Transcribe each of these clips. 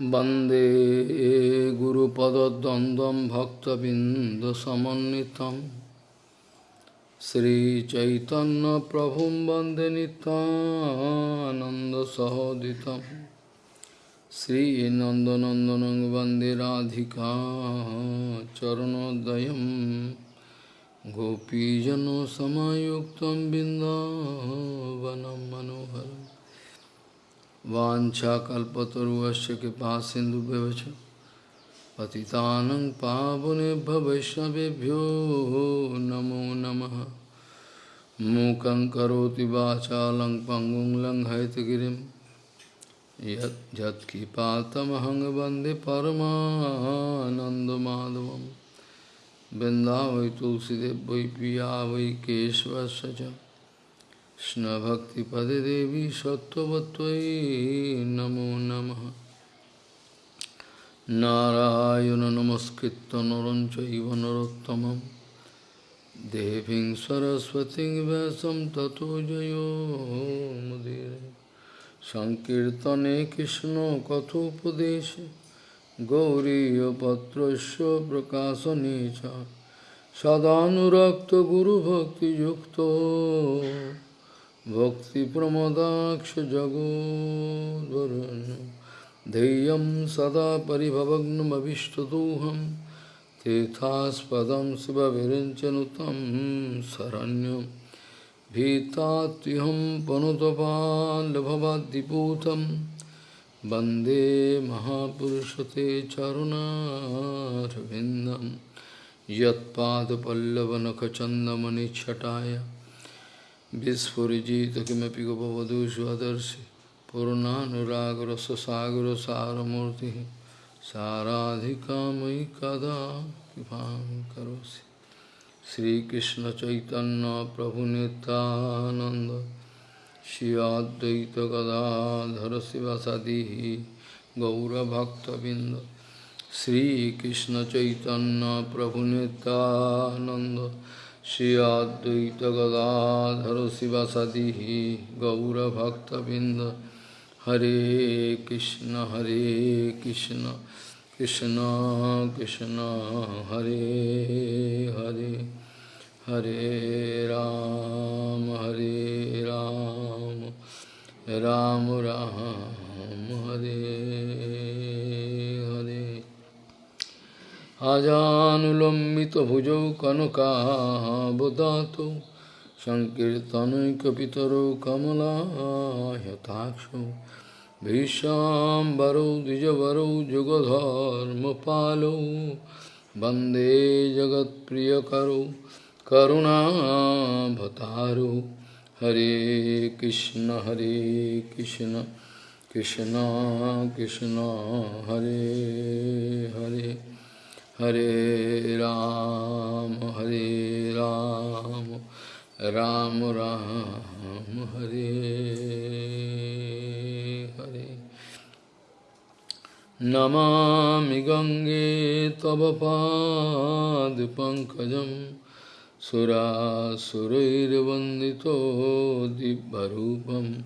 वंदे गुरुपदद्वन्द्वं भक्तबिन्दसमन्वितं। श्रीचैतन्यप्रभुं वंदे नितानन्दसहोदितं श्रीनन्दनन्दनं वंदे राधिका चरणोदयं। गोपीजनसमायुक्तं बिन्दावनं मनोहरम्। वाछाकल्पतरुश्च कृपा सिंधु पति पावने वैष्णवभ्यो नमो नम। मूक पंगु वाचा लंग पंगुं लंघयतगिरिं यत्किपातमहं वंदे वै तुलसीदेव वै पिया वै केशवश्च কৃষ্ণভক্তিপদে দেবী সত্যবত্যই নমো নম। নারায়ণ নমস্কৃত নরঞ্চব নরোত্তম দেবীং সরস্বতী ব্যাসম ততো জয়োমুদীর সংকীর্তনে কৃষ্ণ কথোপদেশে গৌরীপত্র প্রকাশনে সদানুরক্ত গুরুভক্তিযুক্ত भक्तिप्रमदाक्षजगोद्वरुन् धैर्यं सदा परिभवग्नमभिष्टदोहं तीर्थास्पदं शिवविरिञ्चनुतं शरण्यं भीतात्युहं पनुतपाल्भवाद्दिपूतं वंदे महापुरुषते चरुणारविन्दं यत्पादपल्लवनखचन्दमनिच्छटाय विस्फुजित किमपि गोपवधू स्वदर्शि पूर्णानुरागरससागरसारमूर्ति साराधिका मयि कदा कृपां करोसि श्रीकृष्ण चैतन्य प्रभु नित्यानंद श्री अद्वैत गदाधर शिवसदी गौरभक्तबिंद श्रीकृष्ण चैतन्य प्रभु Nityanand Shri Advaita Gadadhara Sivasadi Gaura Bhakta Binda Hare Krishna Hare Krishna Krishna Krishna Hare Hare Hare Ram Hare Ram Ram Ram Hare आजानुलम्बितभुजौ कनकाबदातौ सङ्कीर्तनैकपितरौ कमलायताक्षौ भीष्याम्बरौ द्विजवरौ जुगधर्मपालौ वंदे जगत्प्रियकरौ करुणाभतारौ हरे कृष्ण हरे कृष्ण कृष्ण कृष्ण, हरे हरे। हरे राम हरे राम राम राम, हरे हरे। नमा गंगे तव पाद पंकज दिव्यरूपं। दिव्यूप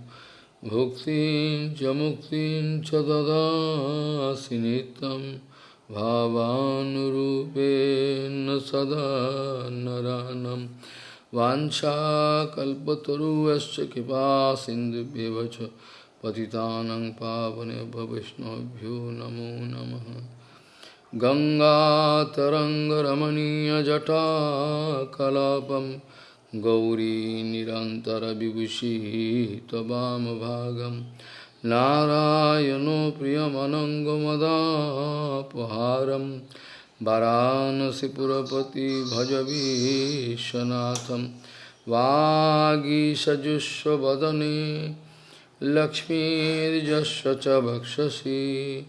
भुक्ति मुक्ति च भावानुरूपेण सदा नरानं वाञ्छाकल्पतरुश्च कृपा सिन्धुभ्यव च पतितानं पावनेभ्य वैष्णवभ्यो नमो नमः गङ्गातरङ्गरमणीयजटाकलापं गौरी निरन्तरविभूषी त्ववामभागम् नारायणो प्रियमनङ्गमदापहारं वाराणसीपुरपति भजवीशनाथं वागीषजुष्वदने लक्ष्मीर्यस्य च भक्षसि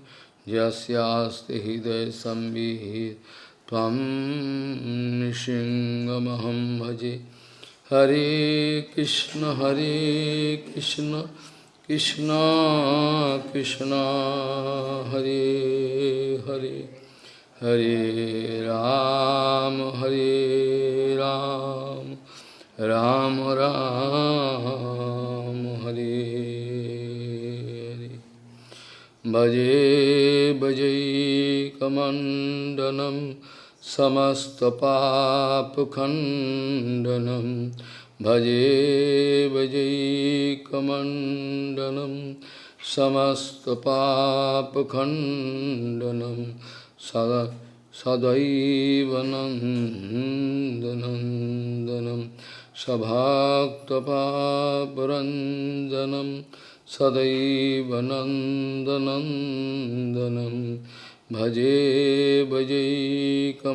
यस्यास्ति हृदयसंवित् त्वं नृसिंहमहं भजे। हरे कृष्ण हरे कृष्ण। कृष्ण कृष्ण, हरे हरे हरे राम हरे राम राम राम, हरे हरे। भजे भजे पाप समस्तपापखण्डनम् भजे भजैकमण्डनं समस्तपापखण्डनं सदा सदैव नन्दनन्दनं सभाक्तपापरञ्जनं सदैव नन्दनन्दनं भजे भजैकमण्डनं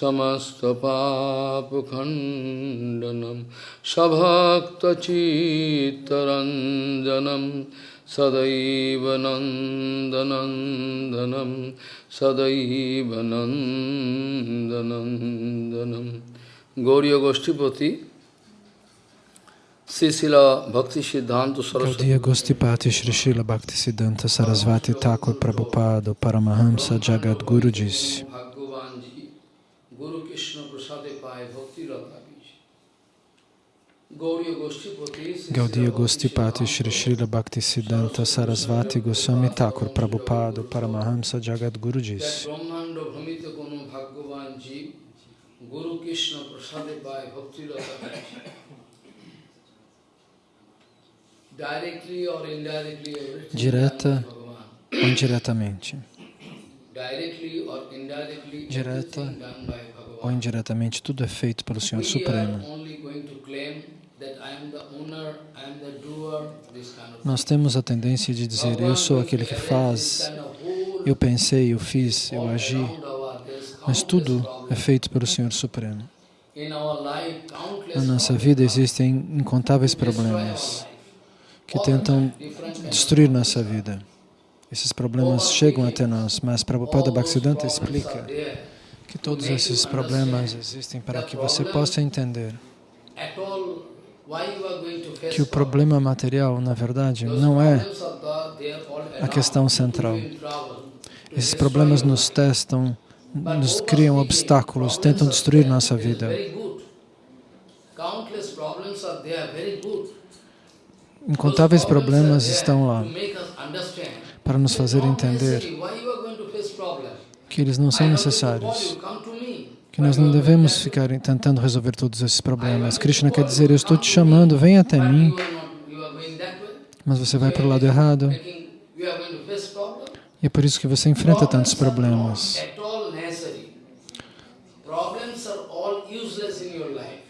समस्तपापखण्डनं सभक्तचित्तरञ्जनं सदैव नन्दनन्दनं सदैव नन्दनन्दनं गौरी गोष्ठीपति Gaudiya Gostipati Shri Srila Bhakti Siddhanta Sarasvati Thakur Prabhupada Paramahamsa Jagadguru disse Gaudiya Gostipati Shri Srila Bhakti Siddhanta Sarasvati Goswami Thakur Prabhupada Paramahamsa disse Bhamita Kono Bhagavanji Guru Krishna Prasade Pai Bhakti Rata Directly or indirectly everything Direta ou indiretamente. Directly or indirectly Direta ou indiretamente, tudo é feito pelo Senhor Supremo. Nós temos a tendência de dizer, eu sou aquele que faz, eu pensei, eu fiz, eu agi, mas tudo é feito pelo Senhor Supremo. Na nossa vida existem incontáveis problemas que tentam destruir nossa vida. Esses problemas chegam até nós, mas Prabhupada Bhaktisiddhanta explica. Que todos esses problemas existem para que você possa entender que o problema material, na verdade, não é a questão central. Esses problemas nos testam, nos criam obstáculos, tentam destruir nossa vida. Incontáveis problemas estão lá para nos fazer entender Why you are going to face problems? Que eles não são necessários, que nós não devemos ficar tentando resolver todos esses problemas. Krishna quer dizer, eu estou te chamando, vem até mim, mas você vai para o lado errado e é por isso que você enfrenta tantos problemas.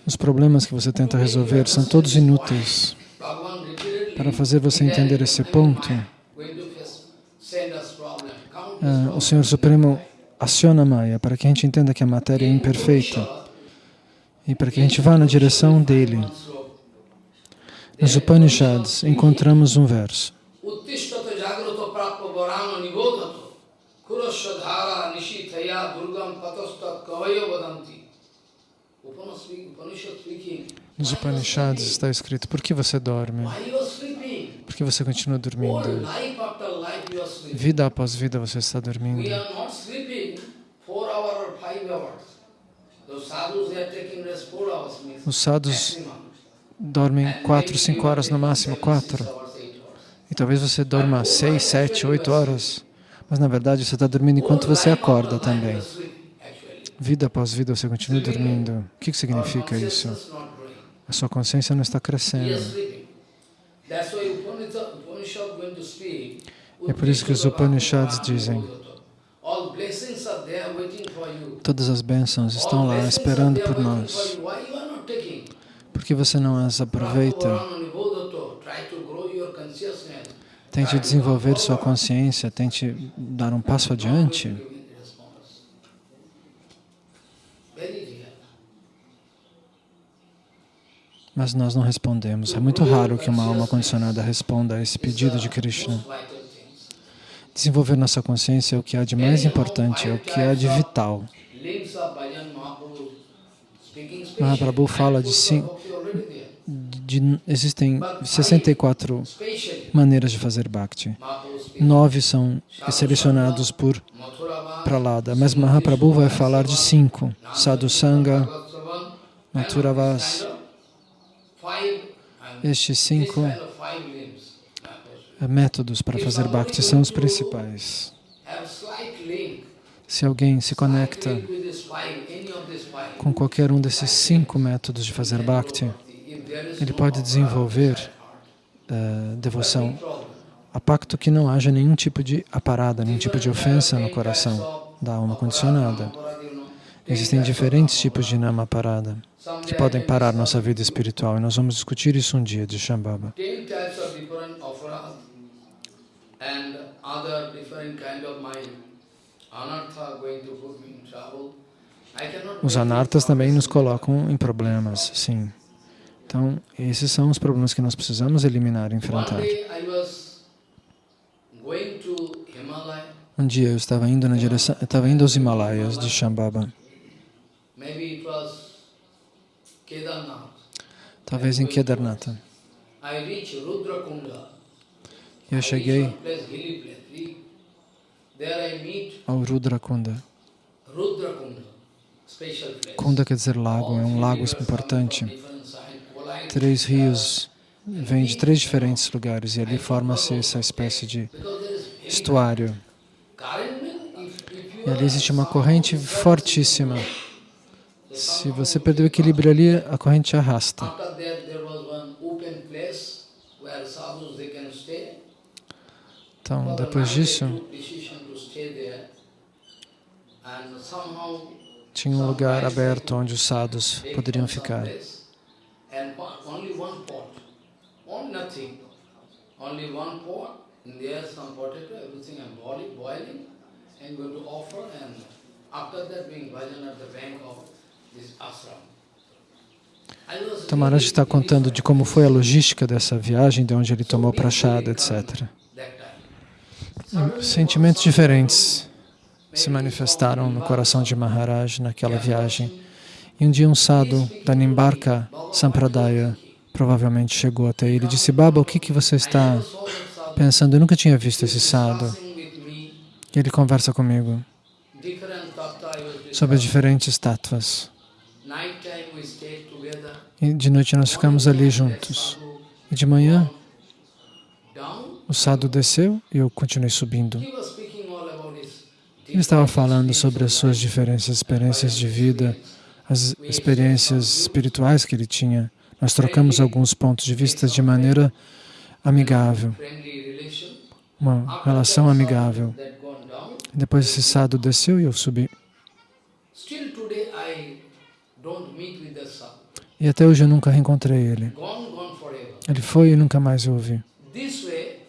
Os problemas que você tenta resolver são todos inúteis. Para fazer você entender esse ponto, ah, o. Senhor Supremo aciona Maya para que a gente entenda que a matéria é imperfeita e para que a gente vá na direção dele. Nos Upanishads encontramos um verso. Nos Upanishads está escrito: Por que você dorme? Por que você continua dormindo? Vida após vida você está dormindo. are not sleeping four hours or five hours. Those sadhus they are taking rest four hours maximum. Os sadhus dormem quatro, cinco horas no máximo, quatro. Six hours, eight hours. E talvez você dorma seis, sete, oito horas. Mas na verdade você está dormindo enquanto você acorda também. Vida após vida você continua dormindo. O que que significa isso? A sua consciência não está crescendo. É por isso que os Upanishads dizem, All blessings are there waiting for you. Todas as bênçãos estão lá esperando por nós. Por que você não as aproveita? Tente desenvolver sua consciência, tente dar um passo adiante. Mas nós não respondemos. É muito raro que uma alma condicionada responda a esse pedido de Krishna. Desenvolver nossa consciência é o que há de mais importante, é o que há de vital. Mahaprabhu specially. fala de there. de, existem 64 Specially. maneiras de fazer bhakti. Nove são selecionados por Pralada, mas Mahaprabhu vai falar de cinco. Sadhu Sangha, Mathuravas. Five, and estes cinco métodos para fazer bhakti são os principais. Se alguém se conecta com qualquer um desses cinco métodos de fazer bhakti, ele pode desenvolver eh, devoção, a pacto que não haja nenhum tipo de aparada, nenhum tipo de ofensa no coração da alma condicionada. Existem diferentes tipos de nama parada que podem parar nossa vida espiritual e nós vamos discutir isso um dia de Shambhava. And other different kind of mind. Os anartas também nos colocam em problemas, sim. Então, esses são os problemas que nós precisamos eliminar e enfrentar. Um dia eu estava indo na direção, eu estava indo aos Himalaias de Shambhava, talvez em Kedarnatha. E eu cheguei ao Rudrakunda. Kunda quer dizer lago, é um lago importante. Três rios vêm de três diferentes lugares e ali forma-se essa espécie de estuário. E ali existe uma corrente fortíssima. Se você perder o equilíbrio ali, a corrente arrasta. After that, there tinha um lugar aberto onde os they poderiam ficar. Maharaj está contando de como foi a logística dessa viagem, de onde ele tomou prachada, etc. Sentimentos diferentes se manifestaram no coração de Maharaj naquela viagem. E um dia um sadhu da Nimbarka Sampradaya provavelmente chegou até ele e disse, Baba, o que, que você está pensando? Eu nunca tinha visto esse me E ele conversa comigo sobre discussing. diferentes together. E de noite nós ficamos ali juntos. E de manhã o sadhu desceu e eu continuei subindo. he was speaking all about his Ele estava falando sobre as suas diferentes experiências de vida, as experiências espirituais que ele tinha. Nós trocamos alguns pontos de vista de maneira amigável, uma relação amigável. Depois esse sadhu desceu e eu subi. E até hoje eu nunca reencontrei ele. Ele foi e nunca mais eu o vi. This way,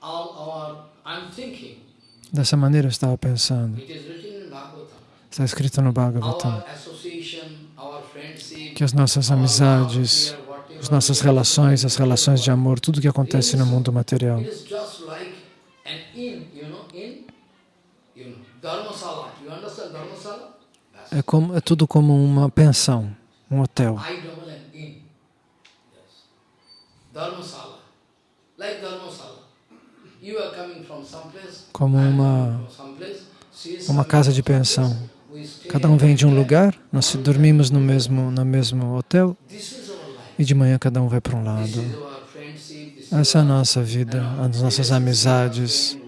all our, I'm thinking, Dessa maneira eu estava pensando. Está escrito no Bhagavatam que as nossas amizades, as nossas relações, as relações de amor, tudo que acontece no mundo material. É, como, é tudo como uma pensão, um hotel. Like dharmasala. You are coming from some place. Como uma- uma casa de pensão. Cada um vem de um lugar, nós dormimos no mesmo, no mesmo hotel e de manhã cada um vai para um lado. Essa é a nossa vida, as nossas amizades,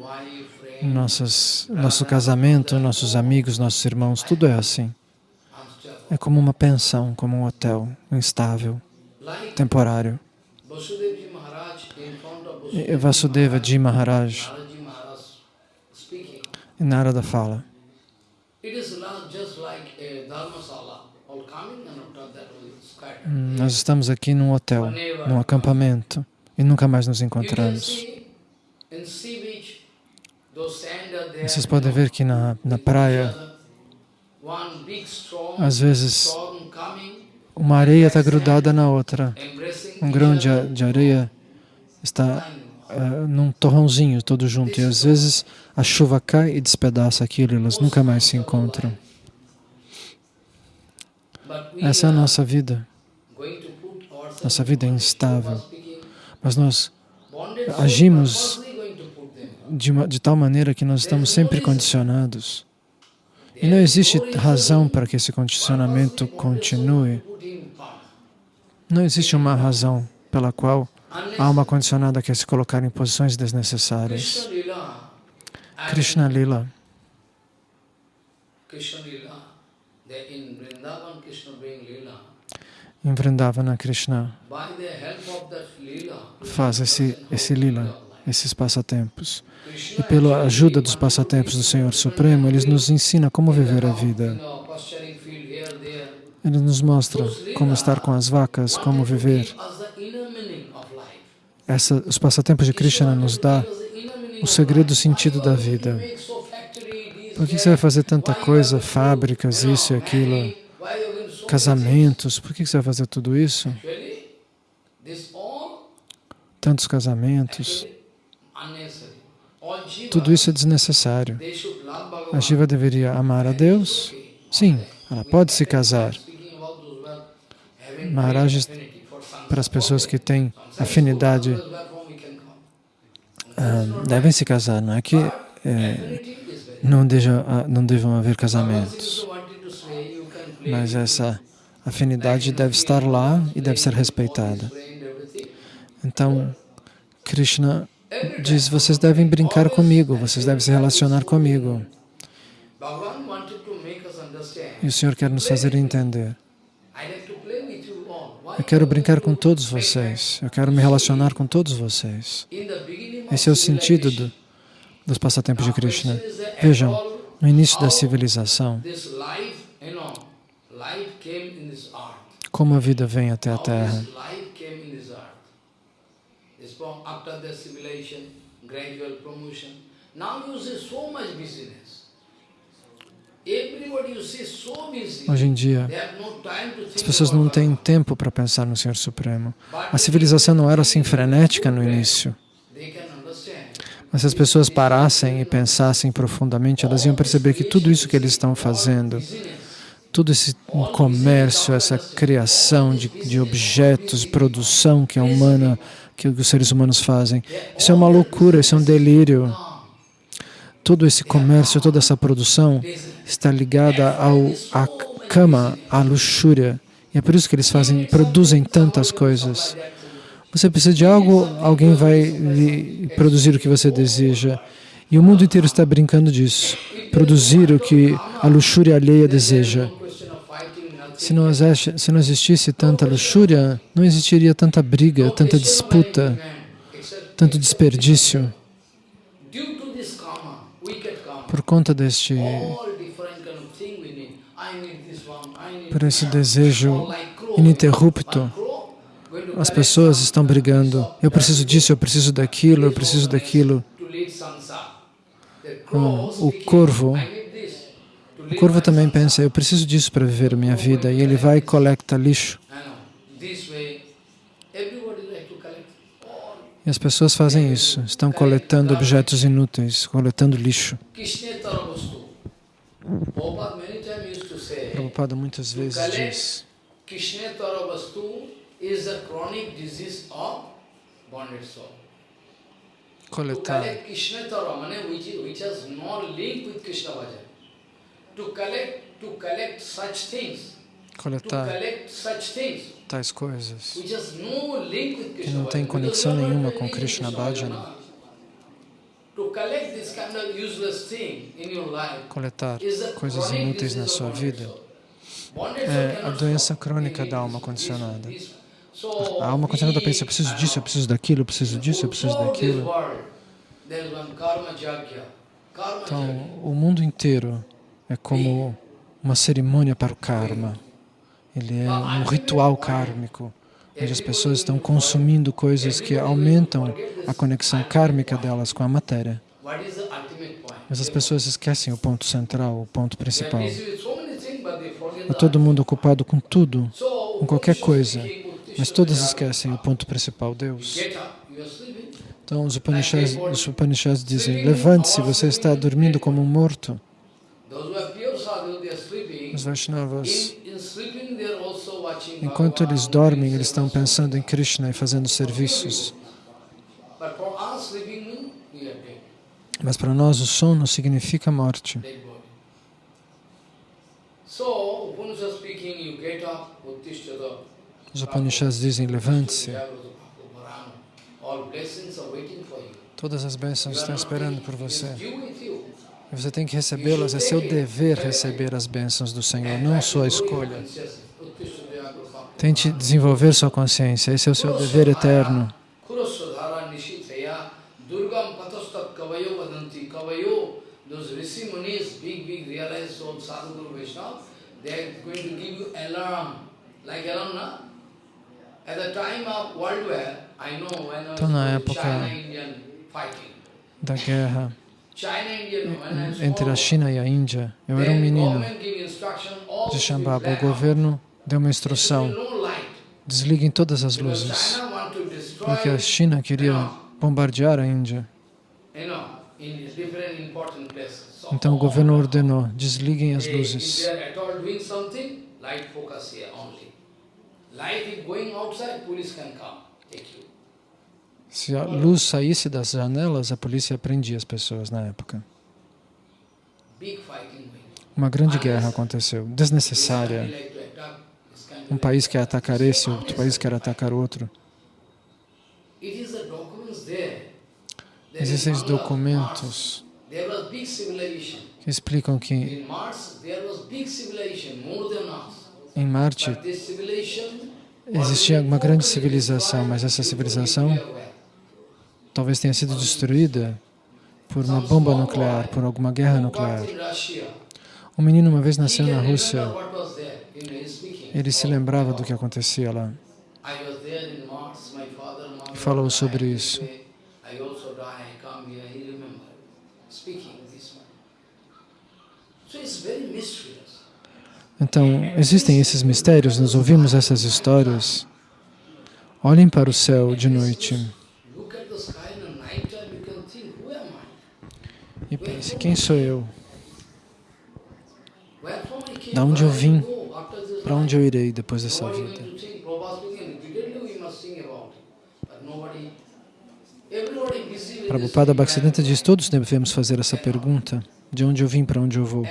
nossas, nosso casamento, nossos amigos, nossos irmãos, tudo é assim. É como uma pensão, como um hotel, instável, temporário. Vasudevji Vasudeva Ji Maharaj, em Narada fala. "Hum, nós estamos aqui num hotel, num acampamento, e nunca mais nos encontramos. Vocês podem ver que na, na praia, às vezes, uma areia está grudada na outra. Um grão de, de areia está eh, num torrãozinho todo junto. E às vezes a chuva cai e despedaça aquilo e elas nunca mais se encontram. Essa é a are nossa vida. Nossa vida é in instável. Mas nós agimos de, uma, de tal maneira que nós estamos sempre condicionados. E não existe razão para que esse condicionamento continue. Não existe uma razão pela qual alma condicionada quer se colocar em posições desnecessárias. Krishna Lila. Em Vrindavana, Krishna faz esse, esse Lila, esses passatempos. E pela ajuda dos passatempos do Senhor Supremo, Ele nos ensina como viver a vida. Ele nos mostra como estar com as vacas, como viver. give us the inner meaning of life. Essa, os passatempos de Krishna nos dá o segredo, sentido da vida. Por que você vai fazer tanta coisa, fábricas, isso e aquilo, casamentos? Por que você vai fazer tudo isso? Tantos casamentos. Tudo isso é desnecessário. A. Shiva deveria amar a Deus? Sim, ela pode se casar. Maharaj, Para as pessoas que têm afinidade, ah, devem se casar. Não é que very não, deja, ah, não devam haver casamentos. Mas essa afinidade deve estar lá e deve ser respeitada. Então, Krishna diz: vocês devem brincar comigo, vocês devem se relacionar comigo. E o Senhor quer nos fazer entender. I like to play with you all. Why Eu quero brincar com todos vocês, eu quero me relacionar com todos vocês. Esse é o sentido do, dos passatempos de Krishna. Vejam, no início da civilização, como a vida vem até a Terra. after the civilization, gradual promotion. Now you see so much busyness. Everybody you see so busy. Hoje em dia, as pessoas não têm tempo para pensar no Senhor Supremo. A civilização não era assim frenética no início. Mas se as pessoas parassem e pensassem profundamente, elas iam perceber que tudo isso que eles estão fazendo, todo esse comércio, essa criação de, de objetos, produção que é humana, que os seres humanos fazem, isso é uma loucura, isso é um delírio. Todo esse comércio, toda essa produção está ligada ao, à cama, à luxúria. E é por isso que eles fazem, produzem tantas coisas. Você precisa de algo, alguém vai lhe produzir o que você deseja. E o mundo inteiro está brincando disso. Produzir o que a luxúria alheia deseja. Se não, existe, se não existisse tanta luxúria, não existiria tanta briga, tanta disputa, tanto desperdício. Por conta deste, all different kind of thing we need. I need this one, I need por esse desejo ininterrupto, as pessoas estão brigando. Eu preciso disso, eu preciso daquilo, eu preciso daquilo. crow o corvo, o corvo também pensa, eu preciso disso para viver a minha vida. E ele vai e coleta lixo. E as pessoas fazem isso, estão coletando objetos inúteis, coletando lixo. Prabhupada muitas vezes diz, coletar to coletar things, tais coisas que não tem conexão nenhuma com Krishna Bhajana. To collect this kind of useless thing in your life coletar coisas inúteis na sua vida. É a doença crônica da alma condicionada. A alma condicionada pensa, eu preciso disso, eu preciso daquilo, eu preciso disso, eu preciso daquilo. Então, o mundo inteiro é como uma cerimônia para o karma. Ele é um ritual kármico, onde as pessoas estão consumindo coisas que aumentam a conexão kármica delas com a matéria. Mas as pessoas esquecem o ponto central, o ponto principal. the todo mundo ocupado com tudo, com qualquer coisa, mas todas esquecem o ponto principal, Deus. Então os Upanishads, os Upanishads dizem, levante-se, você está dormindo como um morto. Os Vaishnavas, enquanto eles dormem, eles estão pensando em Krishna e fazendo serviços. Mas para nós o sono significa morte. Os Upanishads dizem, levante-se. Todas as bênçãos estão esperando por você. você tem que recebê-las, é seu dever receber as bênçãos do Senhor, não sua escolha. Tente desenvolver sua consciência, esse é o seu dever eterno. Então, na época. Da guerra entre a China e a Índia, eu era um menino de Shambhava. O governo deu uma instrução, desliguem todas as luzes, porque a China queria bombardear a Índia. Então o governo ordenou, desliguem as luzes. Se a luz saísse das janelas, a polícia prendia as pessoas na época. Uma grande guerra aconteceu, desnecessária. like to attack this kind of Um país quer atacar esse, outro país quer atacar outro. Existem documentos que explicam que em Marte existia uma grande civilização, mas essa civilização talvez tenha sido destruída por uma bomba nuclear, por alguma guerra nuclear. Um menino uma vez nasceu na Rússia. Ele se lembrava do que acontecia lá. E falou sobre isso. Então, existem esses mistérios, nós ouvimos essas histórias. Olhem para o céu de noite e pense, quem sou eu? Da onde eu vim? Para onde eu irei depois dessa vida? Prabhupada Bhaktisiddhanta diz, todos devemos fazer essa pergunta, de onde eu vim, para onde eu vou.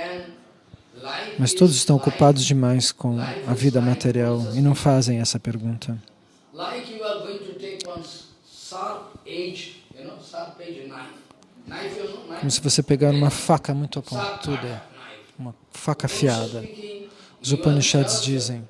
Mas todos estão ocupados demais com a vida material e não fazem essa pergunta. Como se você pegar uma faca muito pontuda, uma faca afiada. Os Upanishads dizem,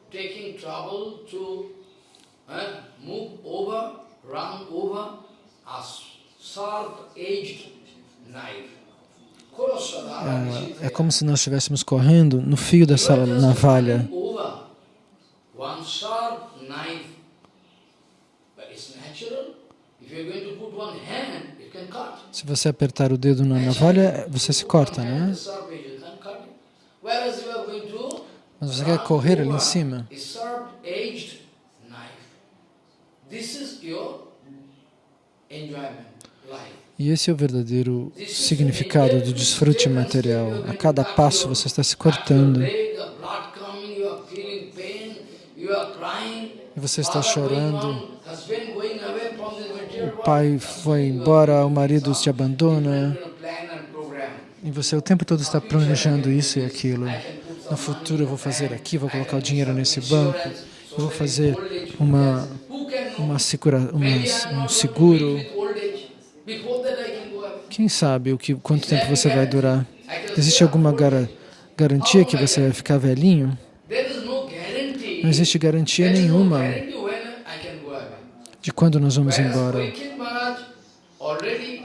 é, é como se nós estivéssemos correndo no fio dessa navalha. Se você apertar o dedo na navalha, você se corta, né? Mas você quer correr ali em cima. E esse é o verdadeiro significado do desfrute material. A cada passo você está se cortando. E você está chorando. O pai foi embora, o marido te abandona. E você o tempo todo está planejando isso e aquilo. No futuro eu vou fazer aqui, vou colocar o dinheiro nesse banco, eu vou fazer uma, uma segura, uma, um seguro. Quem sabe o que, quanto tempo você vai durar? Existe alguma gar garantia que você vai ficar velhinho? Não existe garantia nenhuma de quando nós vamos embora.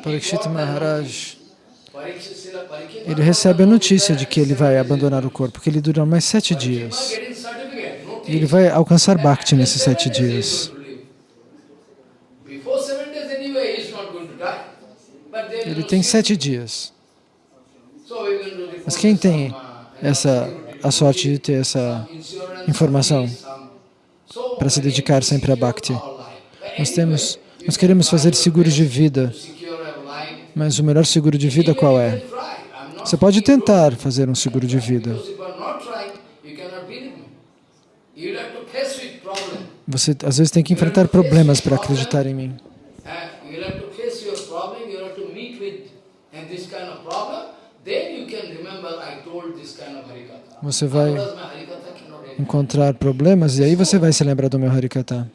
Parikshit Maharaj, ele recebe a notícia de que ele vai abandonar o corpo, que ele dura mais sete dias. E ele vai alcançar Bhakti nesses sete dias. Ele tem sete dias. Mas quem tem essa, a sorte de ter essa informação para se dedicar sempre a Bhakti? Nós temos, nós queremos fazer seguros de vida, mas o melhor seguro de vida qual é? Você pode tentar fazer um seguro de vida. Você às vezes tem que enfrentar problemas para acreditar em mim. Você vai encontrar problemas e aí você vai se lembrar do meu Harikata.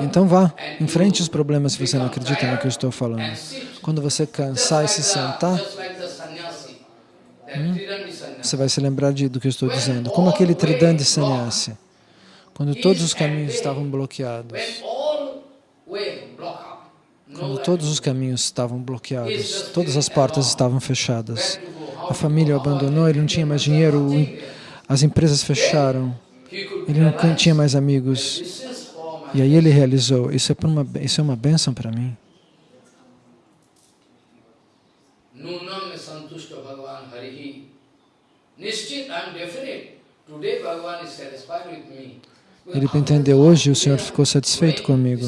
Então vá, enfrente os problemas se você não acredita no que eu estou falando. Quando você cansar e se sentar, hum, você vai se lembrar de, do que eu estou dizendo. Como aquele Tridandi Sannyasi, quando todos os caminhos estavam bloqueados. Quando todos os caminhos estavam bloqueados, todas as portas estavam fechadas, a família o abandonou, ele não tinha mais dinheiro, as empresas fecharam, ele não tinha mais amigos. E aí ele realizou, isso é, uma, isso é uma bênção para mim. Ele entendeu, hoje o Senhor ficou satisfeito comigo.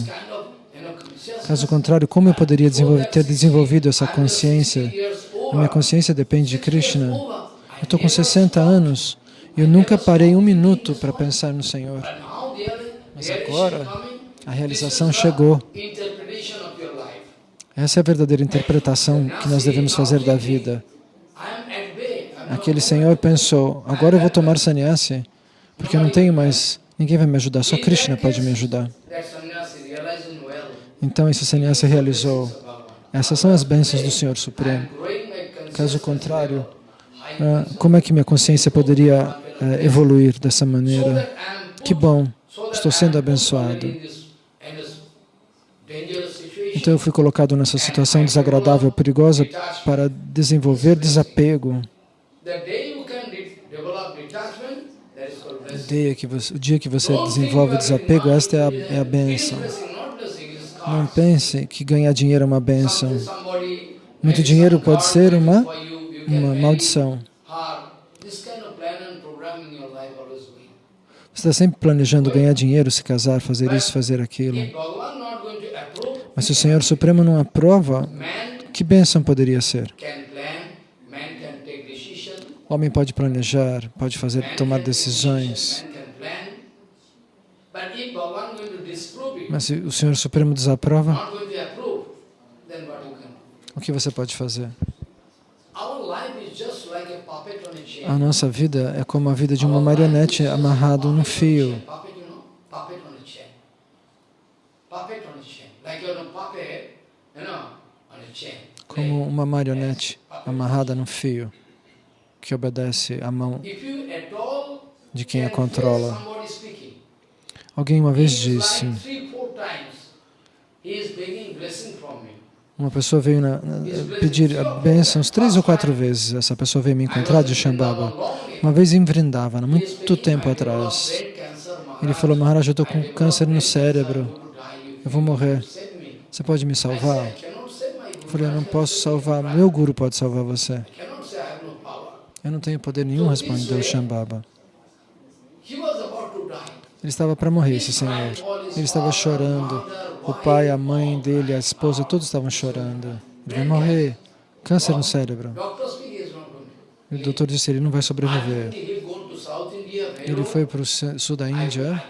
Caso contrário, como eu poderia desenvolver, ter desenvolvido essa consciência? A minha consciência depende de Krishna. Eu estou com 60 anos e eu nunca parei um minuto para pensar no Senhor. Mas agora, a realização chegou. Essa é a verdadeira interpretação que nós devemos fazer da vida. Aquele Senhor pensou, agora eu vou tomar sannyasi, porque eu não tenho mais, ninguém vai me ajudar, só Krishna pode me ajudar. Então esse sannyasi realizou. Essas são as bênçãos do Senhor Supremo. Caso contrário, ah, como é que minha consciência poderia eh, evoluir dessa maneira? Que bom, estou sendo abençoado. Então eu fui colocado nessa situação desagradável, perigosa, para desenvolver desapego. O dia que você, desenvolve desapego, esta é a, é a bênção. Não pense que ganhar dinheiro é uma bênção. Muito dinheiro pode ser uma, uma maldição. Está sempre planejando ganhar dinheiro, se casar, fazer isso, fazer aquilo. Mas se o Senhor Supremo não aprova, que bênção poderia ser? O homem pode planejar, pode fazer, tomar decisões. Mas se o Senhor Supremo desaprova, o que você pode fazer? A nossa vida é como a vida de uma marionete amarrado num fio. Como uma marionete amarrada num fio que obedece à mão de quem a controla. Alguém uma vez disse, uma pessoa veio na, na, pedir a bênção três ou quatro vezes. Essa pessoa veio me encontrar de Shambhava. Uma vez em Vrindavana, muito tempo atrás. Ele falou, Maharaj, eu estou com câncer no cérebro. Eu vou morrer. Você pode me salvar? Eu falei, eu não posso salvar. Meu guru pode salvar você. Eu não tenho poder nenhum, respondeu Shambhava. Ele estava para morrer, esse senhor. Ele estava chorando. O pai, a mãe dele, a esposa, todos estavam chorando. Ele vai morrer. Câncer no cérebro. E o doutor disse, ele não vai sobreviver. Ele foi para o sul da Índia.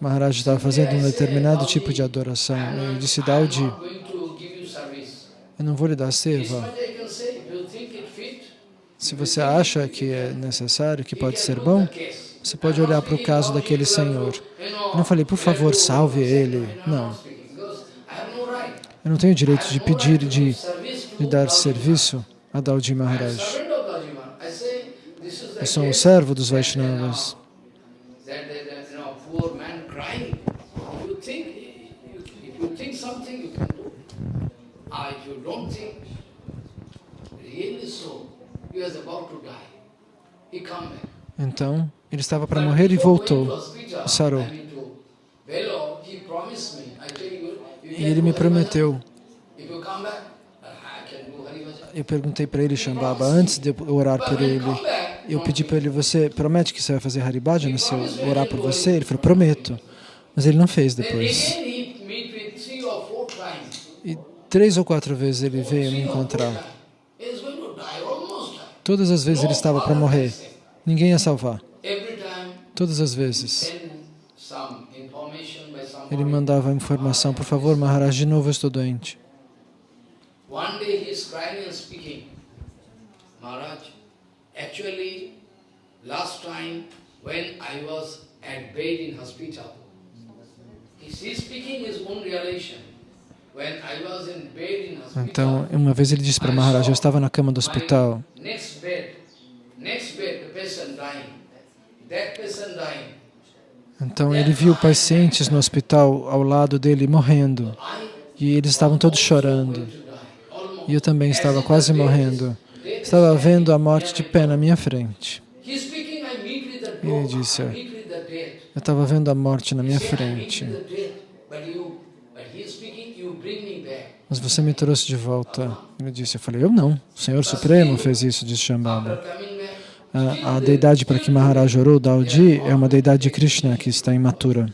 Maharaj estava fazendo um determinado tipo de adoração. Ele disse, Daudi, eu não vou lhe dar seva. Se você acha que é necessário, que pode ser bom, você pode olhar para o caso daquele senhor. Eu não falei, por favor, salve ele. Não. Eu não tenho direito de pedir, de, de dar serviço a Daudi Maharaj. Eu sou um servo dos Vaishnavas. Então, ele estava para morrer e voltou, sarou. E ele me prometeu. Eu perguntei para ele, Shambhava, antes de eu orar por ele, eu pedi para ele, você promete que você vai fazer Haribhajana se eu orar por você? Ele falou, prometo. Mas ele não fez depois. E três ou quatro vezes ele veio me encontrar. Todas as vezes ele estava para morrer. Ninguém ia salvar. Todas as vezes. Ele mandava informação, por favor, Maharaj, de novo eu estou doente. when I was at bed in hospital. He's speaking his own realization. When I was in bed in hospital, Então, uma vez ele disse para Maharaj, eu estava na cama do hospital. next bed, next bed, the patient dying. Então, ele viu pacientes no hospital ao lado dele morrendo. E eles estavam todos chorando. E eu também estava quase morrendo. Estava vendo a morte de pé na minha frente. Ele disse. Eu estava vendo a morte na minha frente. Mas você me trouxe de volta. Ele disse, eu falei, eu não. O Senhor Supremo fez isso, disse Shambhala. A, deidade para que Maharaj orou, Daudi, é uma deidade de Krishna que está imatura.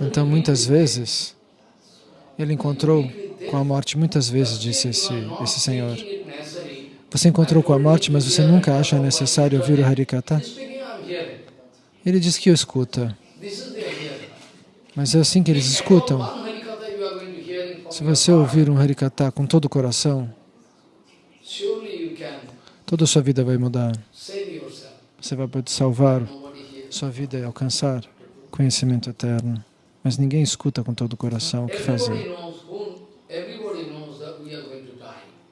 Então, muitas vezes, ele encontrou com a morte, muitas vezes, disse esse, esse Senhor. Você encontrou com a morte, mas você nunca acha necessário ouvir o Harikata? Ele diz que o escuta, mas é assim que eles escutam. Se você ouvir um Harikata com todo o coração, toda a sua vida vai mudar. Você vai poder salvar sua vida e alcançar conhecimento eterno. Mas ninguém escuta com todo o coração o que fazer.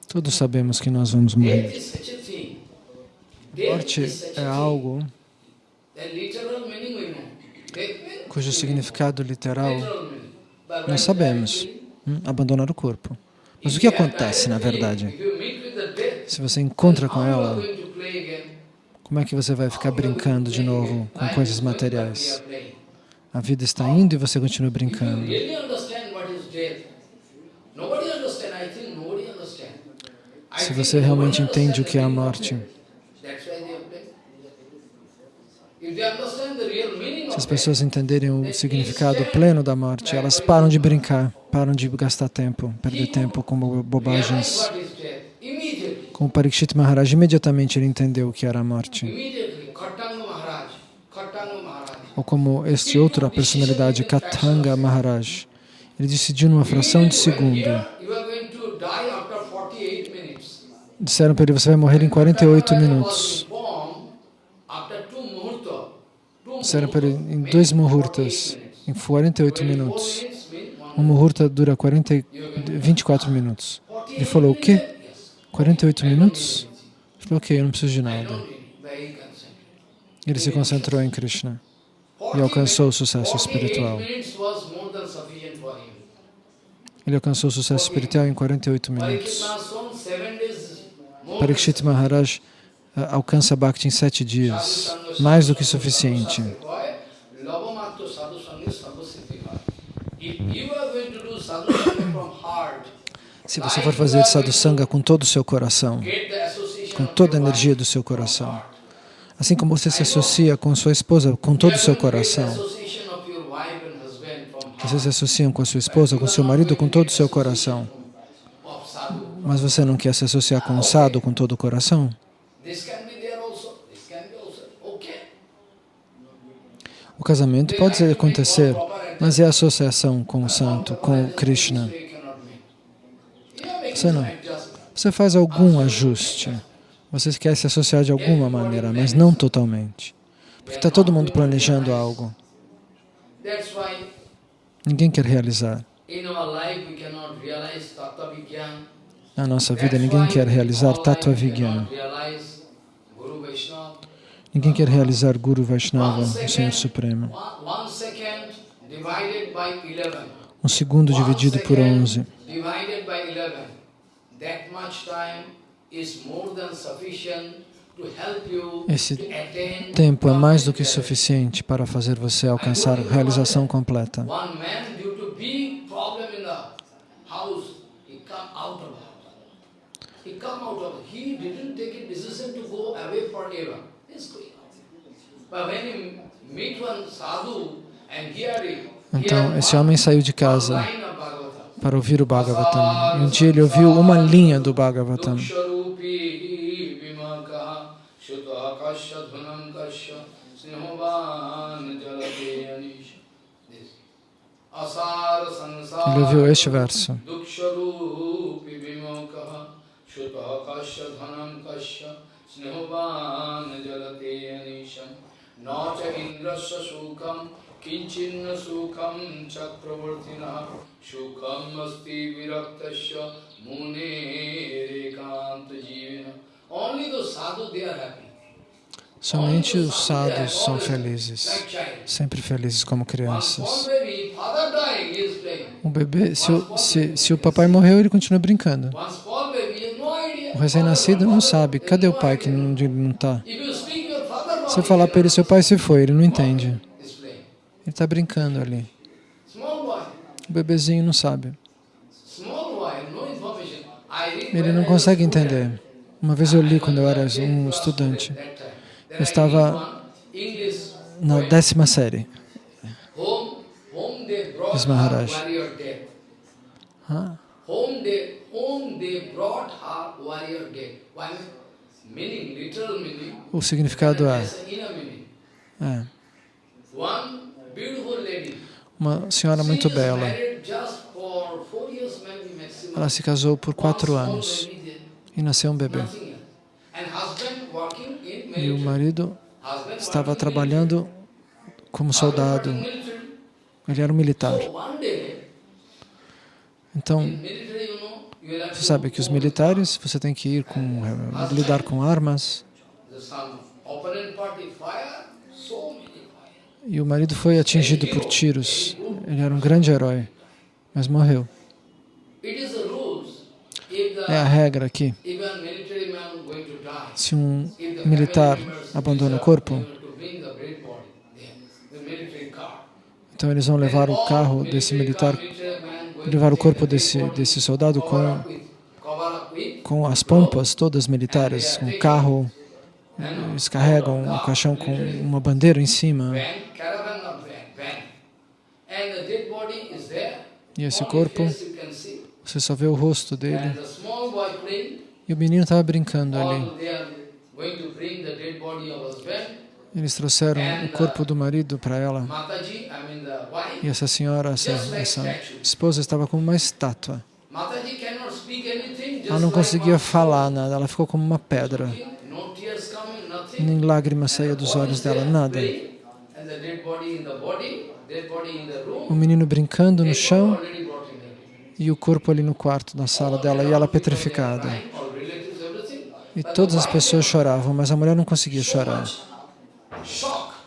Todos sabemos que nós vamos morrer. morte é algo cujo significado literal nós sabemos. hum, abandonar o corpo. Mas o que acontece, na verdade? Se você encontra com ela, como é que você vai ficar brincando de novo com coisas materiais? A vida está indo e você continua brincando. Se você realmente entende o que é a morte, se as pessoas entenderem o significado pleno da morte, elas param de brincar, param de gastar tempo, perder tempo com bobagens. Como Parikshit Maharaj, imediatamente ele entendeu o que era a morte. Ou como este outra personalidade, Katanga Maharaj. Ele decidiu numa fração de segundo. Here, you are going to die after 48 minutes. Disseram para ele, você vai morrer em 48 Khattanga minutos. Disseram para ele, em dois 48 muhurtas, em 48 24 minutos. Um muhurta dura 40, e- 24 minutos. Ele falou, o quê? 48 minutos? Ok, eu não preciso de nada. Ele se concentrou em Krishna e alcançou o sucesso espiritual. 48 minutes was more than sufficient for him. Ele alcançou o sucesso espiritual em 48 Parikshit minutos. Parikshit Maharaj ah, alcança Bhakti em sete dias, mais do que suficiente. Lavamato sadhu sangha sarva siddhi bhai. If you are going to do sadhu sangha from heart, Se você for fazer sadhusanga com todo o seu coração, com toda a energia do seu coração, assim como você se associa com sua esposa com todo o seu coração, vocês se associam com a sua esposa, com seu marido com todo o seu coração, mas você não quer se associar com o sadhu com todo o coração? O casamento pode acontecer, mas é a associação com o santo, com Krishna. You cannot make. You are making Você não. Você faz algum ajuste, você quer se associar de alguma maneira, mas não totalmente. Porque está todo mundo planejando algo. Ninguém quer realizar. Na nossa vida, ninguém quer realizar Tattva Vigyan. Ninguém quer realizar Guru Vaishnava, o Senhor Supremo. one, one second divided by 11. Um segundo dividido por second Esse tempo é mais do que suficiente para fazer você alcançar a realização completa. Então, esse homem saiu de casa one line of Bhagavatam. Para ouvir o Bhagavatam. Um dia ele ouviu uma linha do Bhagavatam. Ele ouviu este verso. Duksharupi vimakaha shuta kasya dhanam kasya Somente os sadhus são felizes, sempre felizes como crianças. Um bebê, se o, se, se o papai morreu, ele continua brincando. O recém-nascido não sabe, cadê o pai que não está? Se eu falar para ele, seu pai se foi, ele não entende. Ele está brincando ali. O bebezinho não sabe. Ele não consegue entender. Uma vez eu li quando eu era um estudante. Eu estava na décima série. Diz Maharaj. Ah. O significado é, é uma senhora muito bela. Ela se casou por quatro anos e nasceu um bebê. E o marido estava trabalhando como soldado. Ele era um militar. Então, você sabe que os militares, você tem que ir com, eh, lidar com armas. E o marido foi atingido por tiros. Ele era um grande herói, mas morreu. É a regra aqui. Se um militar abandona o corpo, então eles vão levar o carro desse militar, levar o corpo desse, desse soldado com, com as pompas todas militares, o carro, eles carregam o caixão com uma bandeira em cima. E esse corpo, você só vê o rosto dele. E o menino estava brincando ali. Eles trouxeram o corpo do marido para ela. E essa senhora, essa, essa esposa, estava como uma estátua. Ela não conseguia falar nada, ela ficou como uma pedra. Nem lágrimas saíam dos olhos dela, nada. O menino brincando no chão e o corpo ali no quarto, na sala dela, e ela petrificada. E todas as pessoas choravam, mas a mulher não conseguia chorar.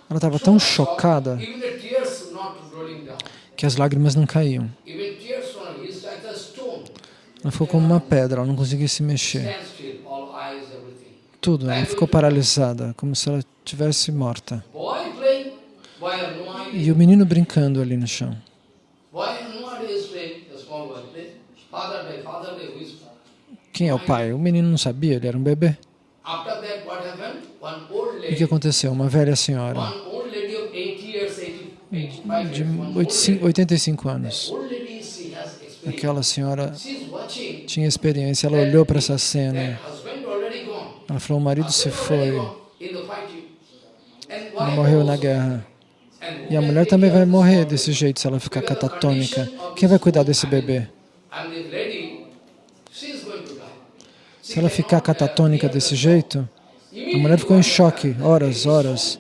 Ela estava tão chocada que as lágrimas não caíam. Ela ficou como uma pedra, ela não conseguia se mexer. Tudo, ela ficou paralisada, como se ela tivesse morta. E o menino brincando ali no chão. Quem é o pai? O menino não sabia, ele era um bebê. E o que aconteceu? Uma velha senhora de 85 anos. Aquela senhora tinha experiência, ela olhou para essa cena. Ela falou, o marido se foi. Ele morreu na guerra. E a mulher também vai morrer desse jeito se ela ficar catatônica. Quem vai cuidar desse bebê? Se ela ficar catatônica desse jeito, a mulher ficou em choque, horas, horas.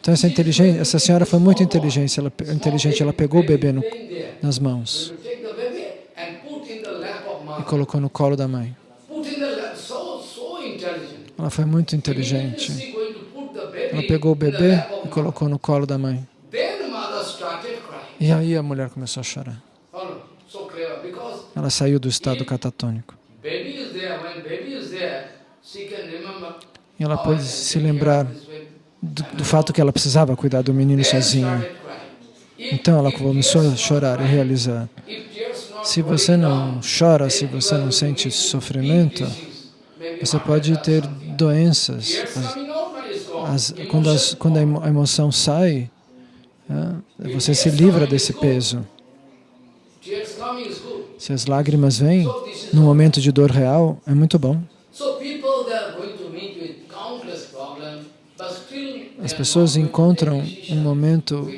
Então essa, inteligência, essa senhora foi muito inteligente, ela, inteligente, ela pegou o bebê no, nas mãos e colocou no colo da mãe. Ela foi muito inteligente. Ela pegou o bebê colocou no colo da mãe. E aí a mulher começou a chorar. Ela saiu do estado catatônico. E ela pôde se lembrar do, do, fato que ela precisava cuidar do menino sozinha. Então ela começou a chorar e realizar. Se você não chora, se você não sente sofrimento, você pode ter doenças. As, quando, as, quando, a emoção sai, é, você se livra desse peso. Se as lágrimas vêm no momento de dor real, é muito bom. As pessoas encontram um momento,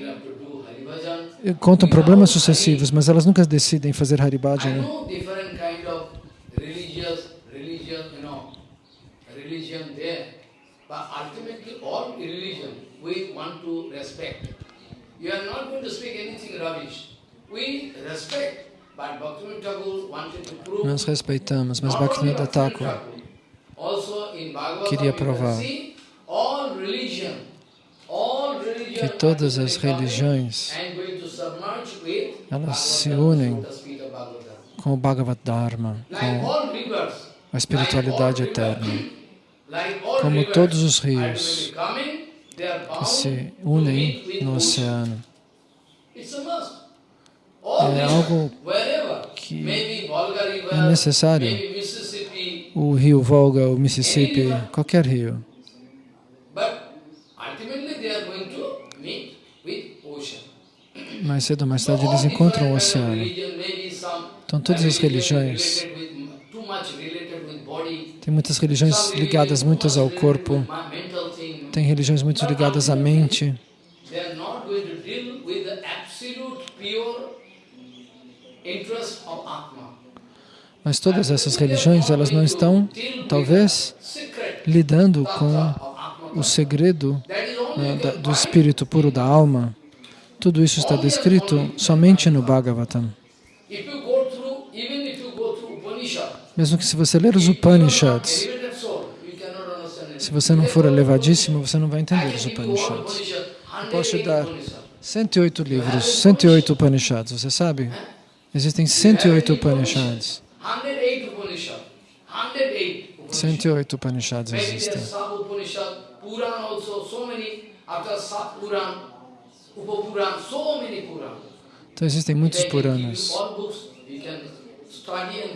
encontram problemas sucessivos, mas elas nunca decidem fazer Haribhajana. Né? Religion, we want to respect. You are not going to speak anything rubbish. We respect, but Bhaktivinoda Thakur wanted to prove Nós respeitamos, mas Bhaktivinoda Thakur queria provar all all que todas as religiões elas se unem com o Bhagavad Dharma, com all a espiritualidade all eterna. Como todos os rios que se unem no ocean. oceano. É algo que é necessário. O rio Volga, o Mississippi, qualquer rio. Mais cedo ou mais tarde eles encontram o oceano. Então todas as religiões, related with- too much related with body, tem muitas religiões ligadas muitas ao corpo, tem religiões muito ligadas à mente, mas todas essas religiões elas não estão, talvez, lidando com o segredo né, do espírito puro da alma. Tudo isso está descrito somente no Bhagavatam. If you go through, even if you go through Upanishad, Mesmo que se você ler os Upanishads, se você não for elevadíssimo, você não vai entender os Upanishads. Upanishad, Posso te 108 dar Upanishad. 108 livros, 108 Upanishads, você sabe? Existem 108 Upanishads. 108 Upanishad. 108 Upanishad. 108 Upanishads existem. Então existem muitos Puranas.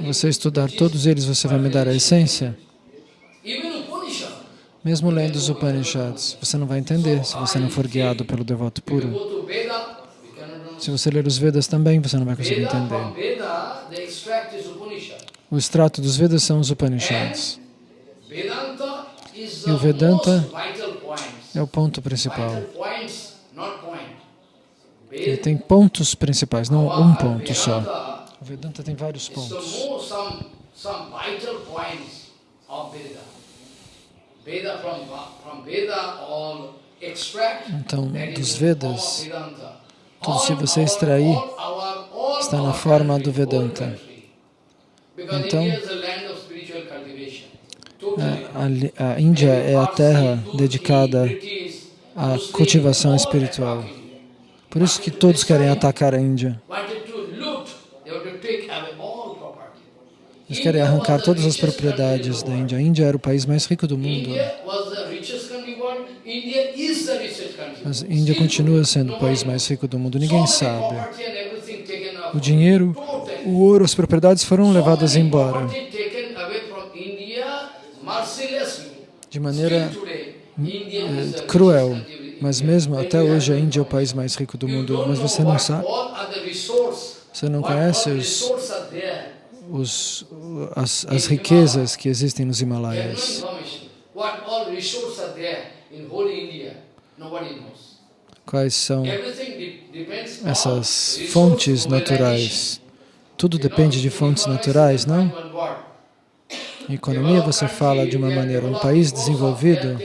Você estudar todos eles, você vai me dar a essência? Mesmo lendo os Upanishads, você não vai entender se você não for guiado pelo devoto puro. Se você ler os Vedas também, você não vai conseguir entender. O extrato dos Vedas são os Upanishads. E o Vedanta. É o ponto principal. Ele tem pontos principais, não um ponto só. Vedanta tem vários pontos. Então, dos Vedas, tudo se você extrair, está na forma do Vedanta. Então, a a Índia é a terra dedicada à cultivação espiritual. Por isso que todos querem atacar a Índia. Eles querem arrancar todas as propriedades da Índia. A Índia era o país mais rico do mundo. Mas a Índia continua sendo o país mais rico do mundo. Ninguém sabe. O dinheiro, o ouro, as propriedades foram levadas embora de maneira eh, cruel. Mas mesmo até hoje a Índia é o país mais rico do mundo. Mas você não sabe, você não conhece os, os, as, as riquezas que existem nos Himalaias. Quais são essas fontes naturais? Tudo depende de fontes naturais, não? Em economia você fala de uma maneira, um país desenvolvido,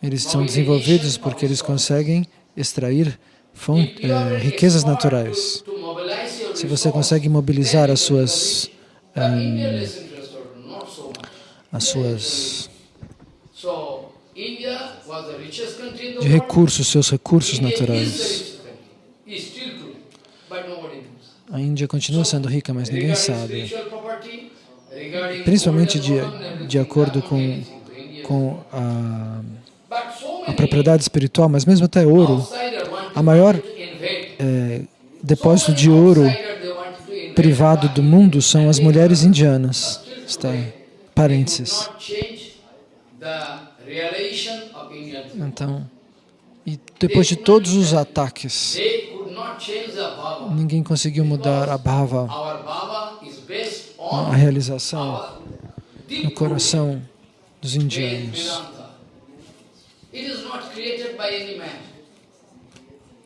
eles são desenvolvidos porque eles conseguem extrair font, eh, riquezas naturais. Se você consegue mobilizar as suas, ehm, as suas de recursos, seus recursos naturais. A Índia continua sendo rica, mas ninguém sabe. Principalmente de, de acordo com, com a, a propriedade espiritual, mas mesmo até ouro. A maior é, depósito de ouro privado do mundo são as mulheres indianas. Está parênteses. Então, e depois de todos os ataques, ninguém conseguiu mudar a bhava, a realização no coração dos indianos.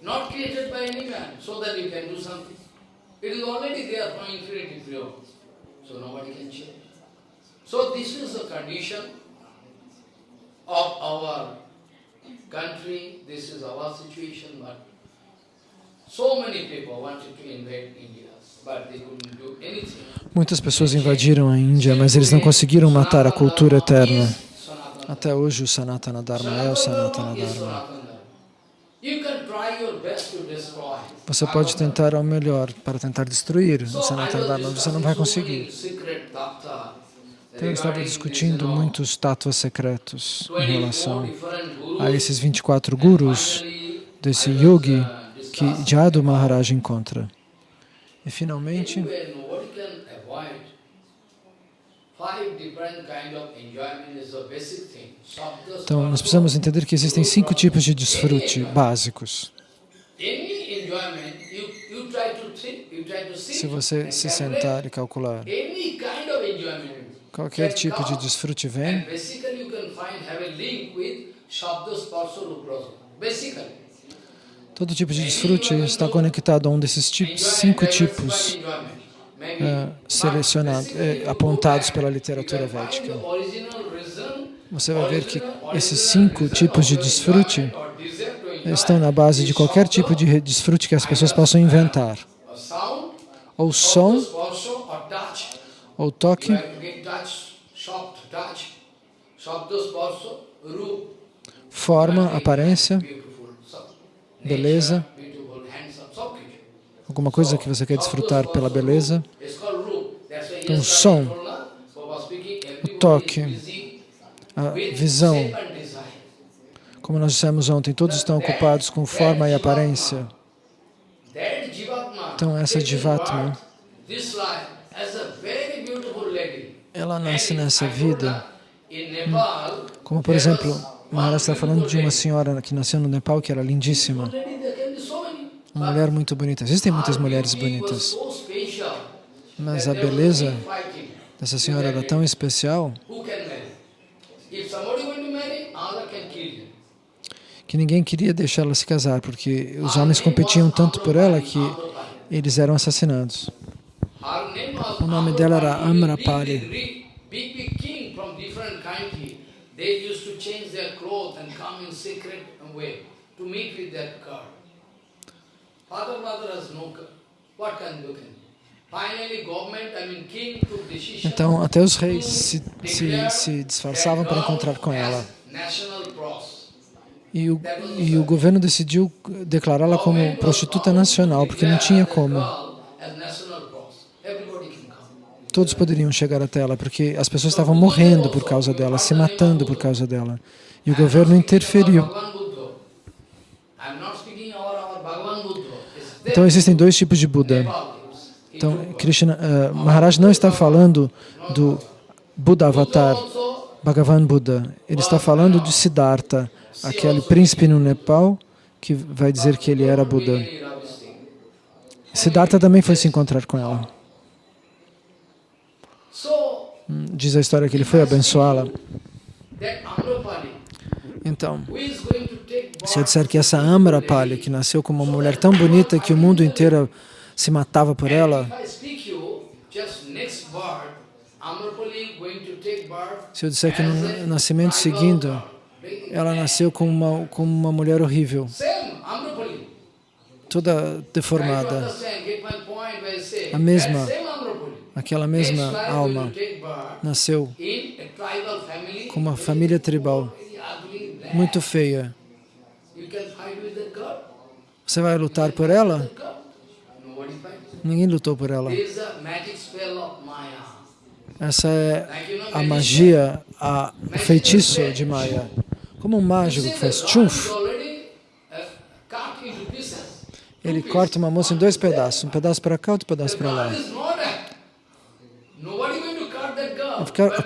Not created by any man, so that you can do something. It is already there from infinity pure. So nobody can change. So this is the condition of our country, this is our situation, but so many people wanted to invade India. Muitas pessoas invadiram a Índia, mas eles não conseguiram matar a cultura eterna. Até hoje o Sanatana Dharma é o Sanatana Dharma. Você pode tentar ao melhor para tentar destruir o mas você não vai conseguir. Então eu estava discutindo muitos tátuas secretos em 24 relação a esses 24 gurus desse yogi uh, que Jadu Maharaj encontra. E finalmente, então nós precisamos entender que existem cinco tipos de desfrute básicos. Se você se sentar e calcular, qualquer tipo de desfrute vem, todo tipo de desfrute está conectado a um desses tipos, cinco tipos eh, selecionados, eh, apontados pela literatura védica. Você vai ver que esses cinco tipos de desfrute estão na base de qualquer tipo de desfrute que as pessoas possam inventar. Ou som, ou toque, forma, aparência, beleza, alguma coisa que você quer desfrutar pela beleza. Então, som, o toque, a visão. Como nós dissemos ontem, todos estão ocupados com forma e aparência. Então, essa Jivatma, Ela nasce nessa vida. Como, por exemplo, Maharaj está falando de uma senhora que nasceu no Nepal que era lindíssima. Uma mulher muito bonita. Existem muitas mulheres bonitas. Mas a beleza dessa senhora era tão especial que ninguém queria deixá-la se casar, porque os homens competiam tanto por ela que eles eram assassinados. O nome dela era Amrapali. Então, até os reis se, se, se disfarçavam para encontrar com ela. E o, e o governo decidiu declará-la como prostituta nacional, porque não tinha como. Todos poderiam chegar até ela, porque as pessoas estavam morrendo por causa dela, se matando por causa dela. E o governo interferiu. Então existem dois tipos de Buda. Então Krishna, uh, Maharaj não está falando do Buda Avatar, Bhagavan Buda. Ele está falando de Siddhartha, aquele príncipe no Nepal que vai dizer que ele era Buda. Siddhartha também foi se encontrar com ela. Hum, Diz a história que ele foi abençoá-la. Então, se eu disser que essa Amrapali, que nasceu como uma mulher tão bonita que o mundo inteiro se matava por ela, se eu disser que no nascimento seguindo, ela nasceu como uma, como uma mulher horrível, toda deformada, a mesma, aquela mesma alma nasceu com uma família tribal muito feia. Você vai lutar por ela? Ninguém lutou por ela. Essa é a magia, a, o feitiço de Maya. Como um mágico que faz tchuf, ele corta uma moça em dois pedaços, um pedaço para cá, outro pedaço para lá.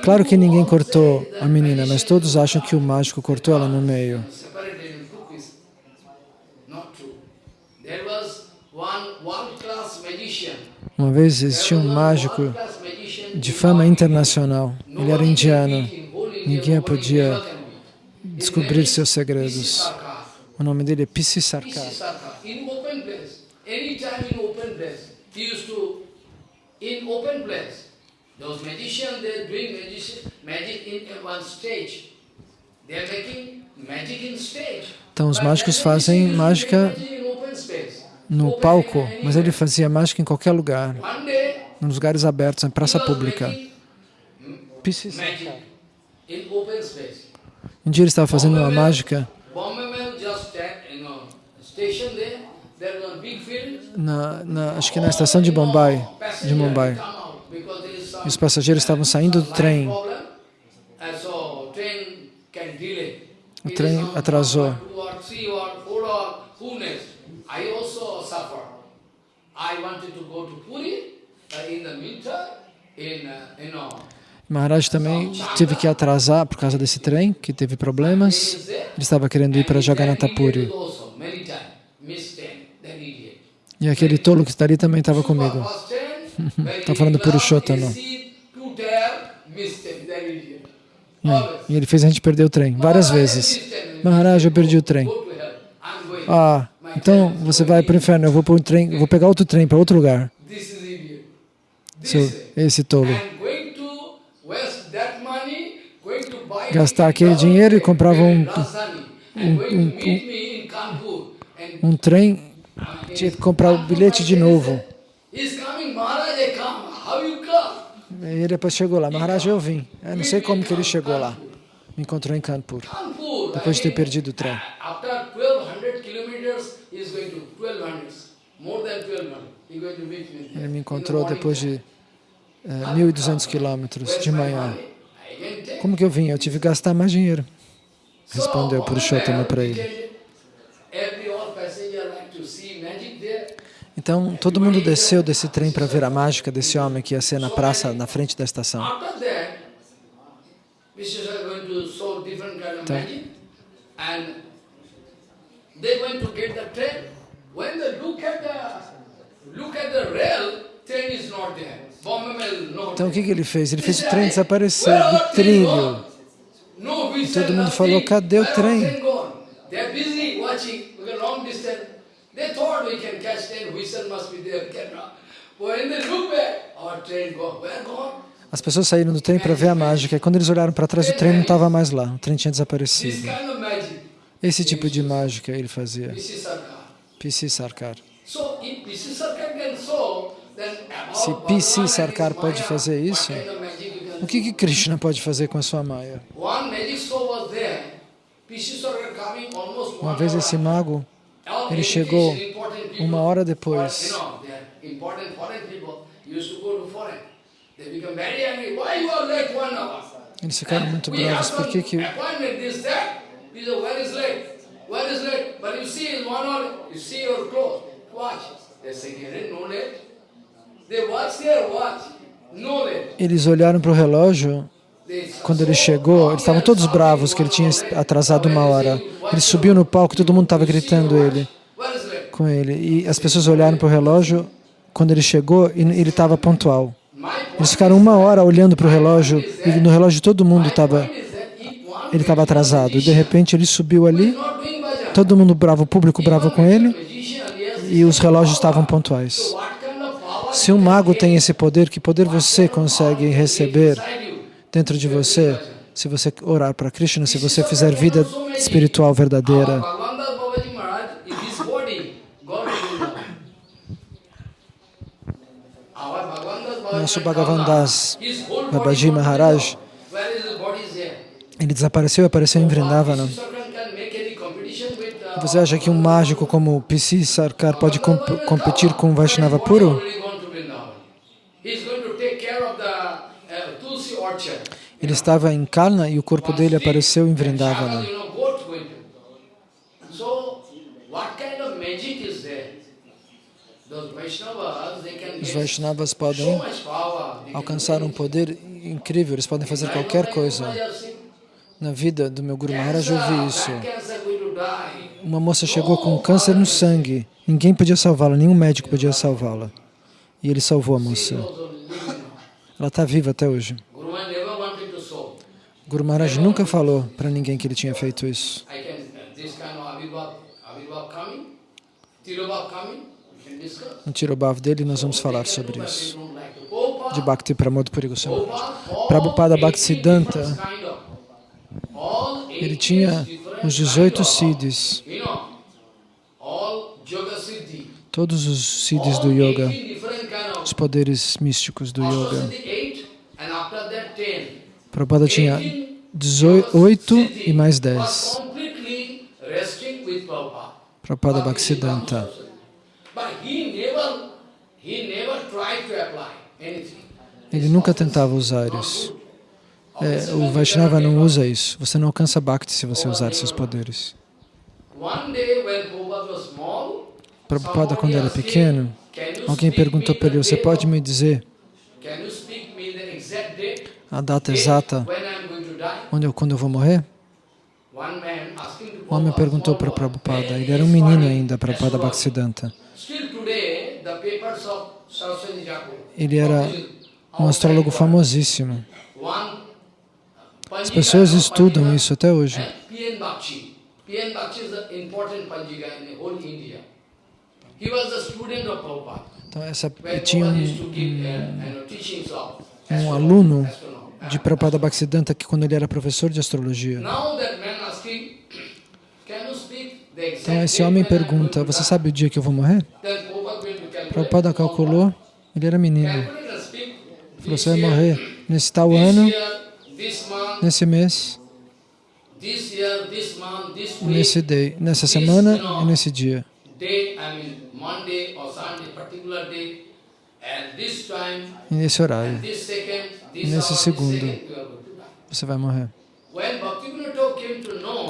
Claro que ninguém cortou a menina, mas todos acham que o mágico cortou ela no meio. Uma vez existia um mágico de fama internacional. Ele era indiano. Ninguém podia descobrir seus segredos. O nome dele é Pisi Sarkar. Those magicians, they're doing magic, magic in one stage. They're making magic in stage. Então os mágicos fazem mágica no palco, mas ele fazia mágica em qualquer lugar, nos lugares abertos, em praça pública. Um dia ele estava fazendo uma mágica Bombay na, na- acho que na estação de Mumbai, de Mumbai. Come out because there is some E os passageiros estavam saindo do trem. O trem atrasou. Maharaj também teve que atrasar por causa desse trem, que teve problemas. Ele estava querendo ir para And he said, Jagannath "Idiot Puri. Also, many times, miss train, that idiot. E aquele tolo que está ali também estava comigo. Tá falando do Purushotama. E ele fez a gente perder o trem várias vezes. Maharaj, eu perdi o trem. Ah, então você vai para o inferno, eu vou um trem, vou pegar outro trem para outro lugar. Seu, esse tolo. Gastar aquele dinheiro e comprava um, um, um trem, tinha que comprar o bilhete de novo. E ele depois chegou lá, Maharaj, eu vim. Eu não sei como que ele chegou lá. Me encontrou em Kanpur, depois de ter perdido o trem. Ele me encontrou depois de eh, 1.200 quilômetros de manhã. Como que eu vim? Eu tive que gastar mais dinheiro. Respondeu Purushotama para ele. Então, todo mundo desceu desse trem para ver a mágica desse homem que ia ser na praça, na frente da estação. Então, então o que, que ele fez? Ele fez o trem desaparecer do trilho. E todo mundo falou, cadê o trem? They thought we can catch train, whistle must be there, cannot. When they look back, our train gone. Where gone? As pessoas saíram do trem para ver a mágica e quando eles olharam para trás o trem não estava mais lá, o trem tinha desaparecido. Esse tipo de mágica ele fazia. P.C. Sarkar. Se P.C. Sarkar pode fazer isso, o que, que Krishna pode fazer com a sua Maya? Uma vez esse mago, ele chegou uma hora or, depois. Eles ficaram muito bravos. Por que que... appointment, this, that. He said, where is late? Where is late? But you see, in one hour, you see your clothes. Watch. They say, "Here, no late. They watch their watch. No late. Eles olharam para o relógio, quando ele chegou, eles estavam todos bravos que ele tinha atrasado uma hora. Ele subiu no palco, todo mundo estava gritando ele, com ele. E as pessoas olharam para o relógio, quando ele chegou, e ele estava pontual. Eles ficaram uma hora olhando para o relógio, e no relógio todo mundo estava... Ele estava atrasado. E de repente ele subiu ali, todo mundo bravo, o público bravo com ele, e os relógios estavam pontuais. Se um mago tem esse poder, que poder você consegue receber? Dentro de você, se você orar para Krishna, se você fizer vida espiritual verdadeira? Nosso Bhagavan Das Babaji Maharaj, ele desapareceu e apareceu em Vrindavana. Você acha que um mágico como P.C. Sarkar pode comp competir com um Vaishnava puro? already gone to Vrindavan. He's going to take care of the uh, Tulsi orchard. Ele estava em Kalna e o corpo dele apareceu em Vrindavana. can Os Vaishnavas podem alcançar um poder incrível, eles podem fazer qualquer coisa. Na vida do meu Guru Maharaj eu vi isso. Uma moça chegou com câncer no sangue, ninguém podia salvá-la, nenhum médico podia salvá-la. E ele salvou a moça. Ela está viva até hoje. Guru Maharaj never wanted to show. Guru Maharaj nunca falou para ninguém que ele tinha feito isso. No Tirobhav dele nós vamos falar sobre isso. De Bhakti Pramod Puri Goswami. Prabhupada, all Prabhupada 80 Bhaktisiddhanta, ele 80 tinha os 18 siddhis, todos os siddhis do yoga, 18 different kind os poderes místicos do yoga. Ashwasiddhi, eight, and after that 10. Prabhupada tinha 18 18 e mais was 10. completely resting with Prabhupada. Bhaktisiddhanta. Ele nunca tentava usar isso. É, o Vaishnava não usa isso. Você não alcança Bhakti se você usar seus poderes. Prabhupada, quando era pequeno, alguém perguntou para ele, você pode me dizer Can you speak me the exact date? A data exata onde eu, quando eu vou morrer? O homem perguntou para Prabhupada. Ele era um menino ainda, Prabhupada. Bhaktisiddhanta. Ele era um astrólogo famosíssimo. As pessoas estudam isso até hoje. Então, essa, tinha um, um astronomy, aluno. De Prabhupada Bhaktisiddhanta que quando ele era professor de astrologia. Então esse homem pergunta, você die?" sabe o dia que eu vou morrer? Prabhupada calculou, ele era menino. Falou, você vai morrer nesse tal ano, nesse mês, nesse day, nessa semana e nesse dia. E nesse horário, Nesse segundo. você vai morrer.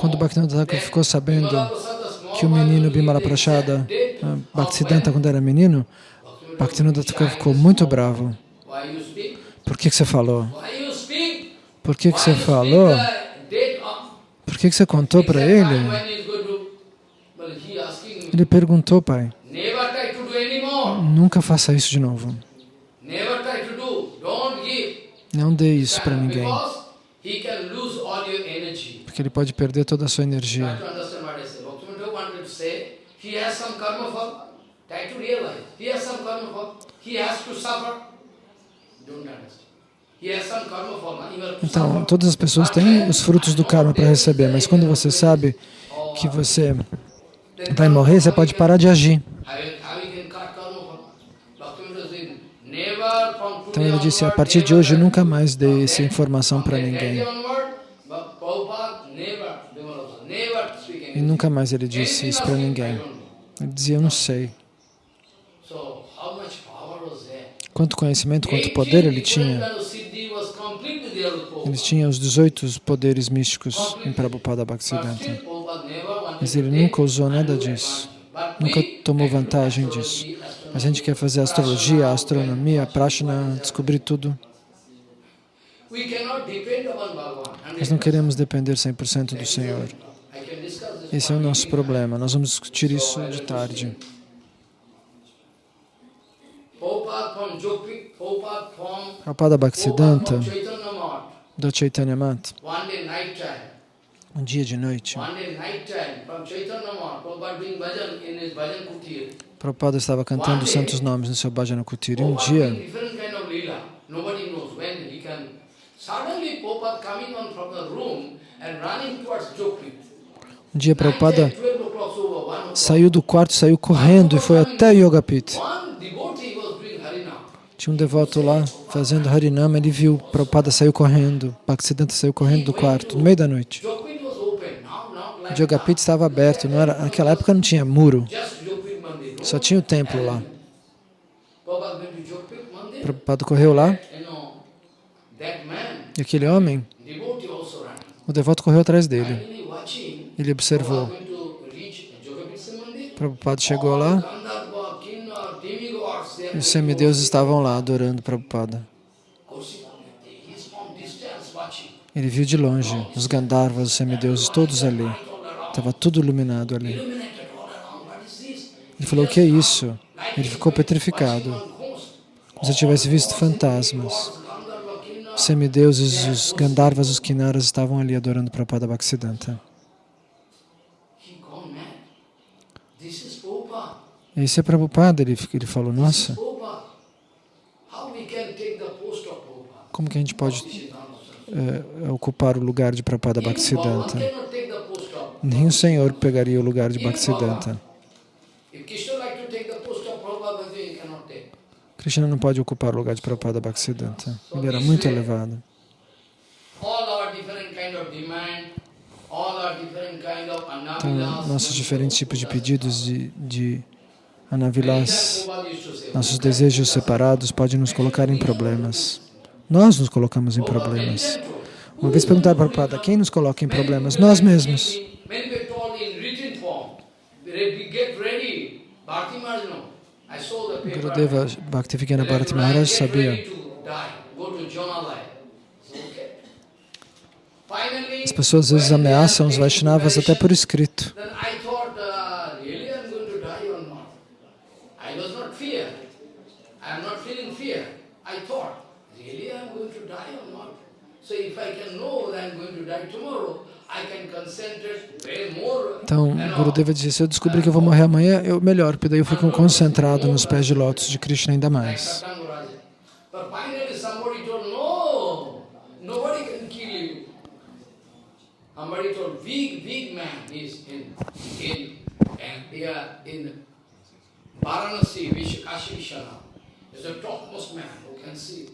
Quando Bhaktivinoda Thakur ficou sabendo que o menino Bimala Prachada, ah, Bhaktisiddhanta, quando era menino, Bhaktivinoda Thakur ficou muito bravo. Por que, que você falou? Por que, que você falou? Por que, que você contou para ele? Ele perguntou, pai, Never try to do anymore. Nunca faça isso de novo. Não dê isso para ninguém, porque ele pode perder toda a sua energia. Então, todas as pessoas têm os frutos do karma para receber, mas quando você sabe que você vai morrer, você pode parar de agir. How you- how you can cut karma fall? Bhaktivinoda said, never from Então ele disse, a partir de hoje nunca mais dê essa informação para ninguém. E nunca mais ele disse isso para ninguém. Ele dizia, eu não sei. Quanto conhecimento, quanto poder ele tinha. Ele tinha os 18 poderes místicos em Prabhupada Bhaktisiddhanta. Mas ele nunca usou nada disso. Nunca tomou vantagem disso. A gente quer fazer astrologia, astronomia, prashna, descobrir tudo. Nós não queremos depender 100% do Senhor. Esse é o nosso problema. Nós vamos discutir isso de tarde. Prabhupada Bhaktisiddhanta, do Chaitanya Mat, um dia de noite, Prabhupada estava cantando os santos nomes no seu Bhajana Kutir. E um dia, um dia Prabhupada 12 o'clock over, 1 o'clock. saiu do quarto, saiu correndo e foi até Yoga Pit. Tinha um devoto lá fazendo Harinama, ele viu Prabhupada saiu correndo, Bhaktisiddhanta saiu correndo do quarto, no meio da noite. Pit estava aberto, não era, naquela época não tinha muro, só tinha o templo lá. Prabhupada correu lá e aquele homem, o devoto correu atrás dele. Ele observou. Prabhupada chegou lá e os semideuses estavam lá adorando Prabhupada. Ele viu de longe os Gandharvas, os semideuses, todos ali. Estava tudo iluminado ali. Ele falou, o que é isso? Ele ficou petrificado, como se tivesse visto fantasmas. Os semideuses, os Gandharvas, os Kinnaras estavam ali adorando Prabhupada Bhaktisiddhanta. Esse é Prabhupada, ele, ele falou, nossa, como que a gente pode eh, ocupar o lugar de Prabhupada Bhaktisiddhanta? cannot take the post of Nem o Senhor pegaria o lugar de Bhaktisiddhanta. If Krishna não pode ocupar o lugar de Prabhupada Bhaktisiddhanta. Ele era muito elevado. Então, nossos diferentes tipos de pedidos de, de nossos desejos separados podem nos colocar em problemas. Nós nos colocamos em problemas. Uma vez perguntaram para Prabhupada, quem nos coloca em problemas? Nós mesmos. Many people told in written form, "Re- get ready. Bhakti Maharaj, no. I saw the paper. Gurudeva Bhaktivedanta Bharati Maharaj sabia. As pessoas às vezes when ameaçam os Vaishnavas até por escrito. I thought, really I'm going to die or not? Então, Gurudeva disse, se eu descobrir que eu vou morrer amanhã, eu melhor, porque daí eu fico concentrado nos pés de lótus de Krishna ainda mais. Varanasi, Vish- Kashi Vishwanath. Is the topmost man who can see.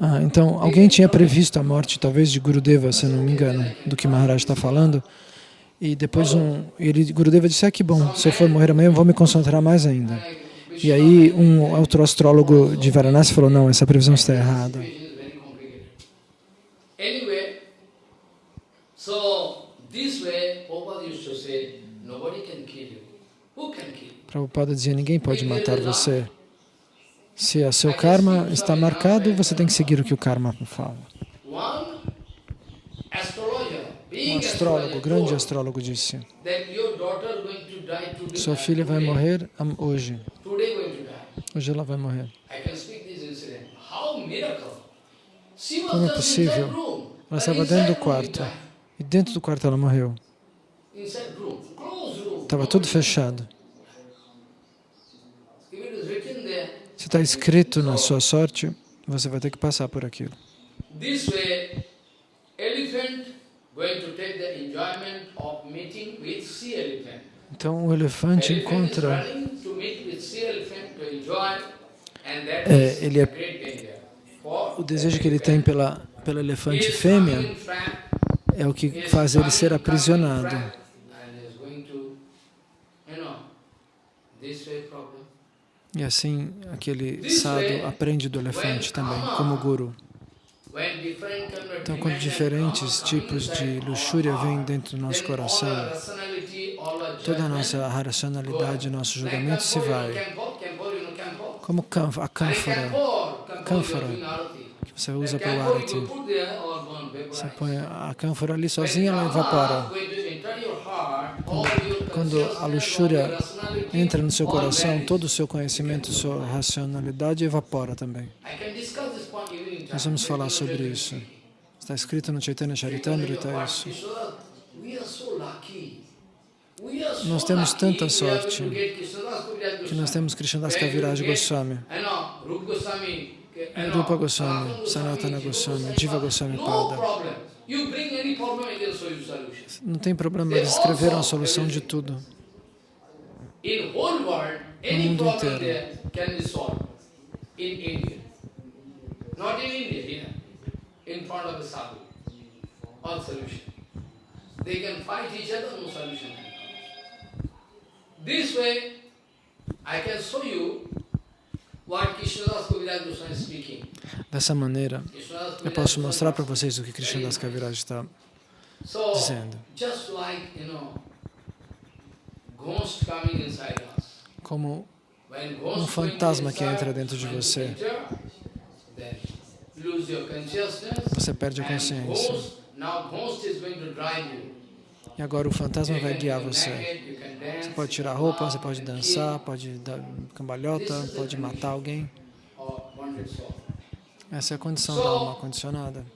Ah, então, alguém tinha previsto a morte, talvez, de Gurudeva, se não me engano, do que Maharaj está falando. E depois um, ele, Gurudeva disse, ah, que bom, se eu for morrer amanhã, eu vou me concentrar mais ainda. E aí um outro astrólogo de Varanasi falou, não, essa previsão está errada. Prabhupada dizia, ninguém pode matar você. Se o seu karma está marcado, você tem que seguir o que o karma fala. Um astrólogo, grande astrólogo disse, sua filha vai morrer hoje. Hoje ela vai morrer. Como é possível? Ela estava dentro do quarto. E dentro do quarto ela morreu. Estava tudo fechado. If it is written there, Se está escrito na sua sorte, você vai ter que passar por aquilo. Então o elefante encontra, É, ele é- o desejo que ele tem pela, pela elefante fêmea é o que faz ele ser aprisionado. E assim aquele sado aprende do elefante também, como guru. Então, quando diferentes tipos de luxúria vêm dentro do nosso coração, toda a nossa racionalidade, nosso julgamento se vai. Como a cânfora Cânfora. que você usa para o arati. Você põe a cânfora ali sozinha, ela evapora. Quando a luxúria entra no seu coração, todo o seu conhecimento, sua racionalidade evapora também. Nós vamos falar sobre isso. Está escrito no Chaitanya Charitamrita isso. Nós temos tanta sorte Que nós temos Krishnadas Kaviraj Goswami, Rupa Goswami, Sanatana Goswami, Jiva Goswami Pada. Não tem problema, eles escreveram a solução de tudo. Any mundo inteiro. there can be solved. In India. Not in India, here. In front of the sadhu. All solution. They can fight each other, no solution can come. This way, I can show you Dessa maneira, eu posso mostrar para vocês o que Krishnadas Kaviraj está dizendo. Como um fantasma que entra dentro de você. Você perde a consciência. E agora o fantasma vai guiar você. Você pode tirar roupa, você pode dançar, pode dar cambalhota, pode matar alguém. Essa é a condição da alma condicionada.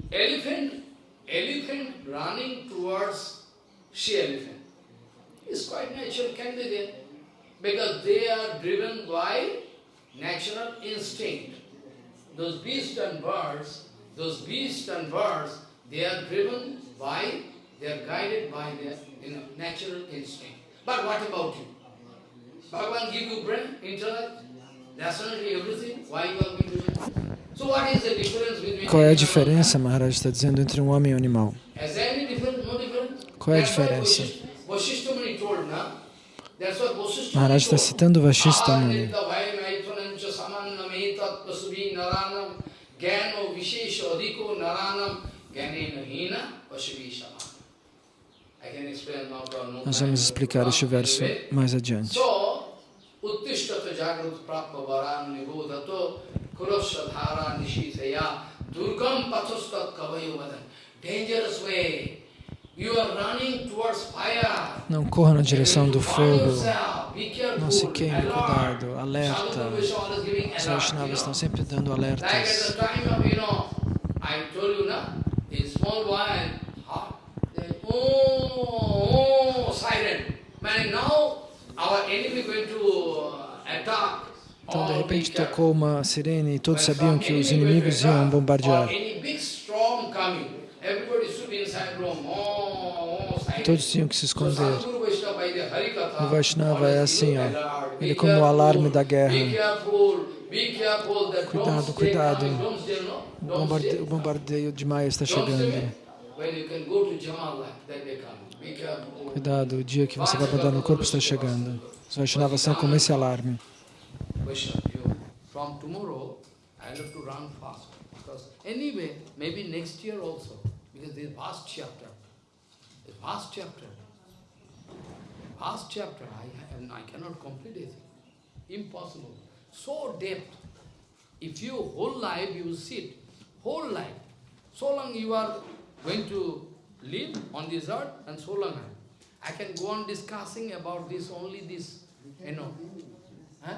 Because they are driven by natural instinct. Those beasts and birds, those beasts and birds, they are driven by They are guided by their you know, natural instinct. But what about you? Bhagavan give you brain, intellect, rationality, everything. Why you are going to do? So what is the difference between Qual é a diferença, Maharaj está dizendo, entre um homem e um animal? Qual é a diferença? Maharaj está citando Vashista Nós vamos explicar este verso mais adiante. Não corra na direção do fogo. Não se queime, cuidado, alerta. Os Vaishnavas estão sempre dando alertas. Oh, oh, siren. Man, now our enemy going to uh, attack. Então, de repente, tocou uma sirene e todos sabiam que os inimigos iam bombardear. Oh, oh. Todos tinham que se esconder. O Vaishnava é assim, ó. Ele é como o alarme da guerra. Cuidado, cuidado. no? O bombardeio de Maia está chegando. Cuidado, o dia que você vai abandonar o corpo está chegando. Os Vaishnavas são como esse alarme. Question you. From tomorrow, I have to run fast. Because anyway, maybe next year also. Because this vast chapter. This vast chapter. Vast chapter. I, have, I cannot complete it. Impossible. So depth. If you whole life you sit, whole life, so long you are going to live on this earth and so long. I can go on discussing about this, only this, you know. Huh?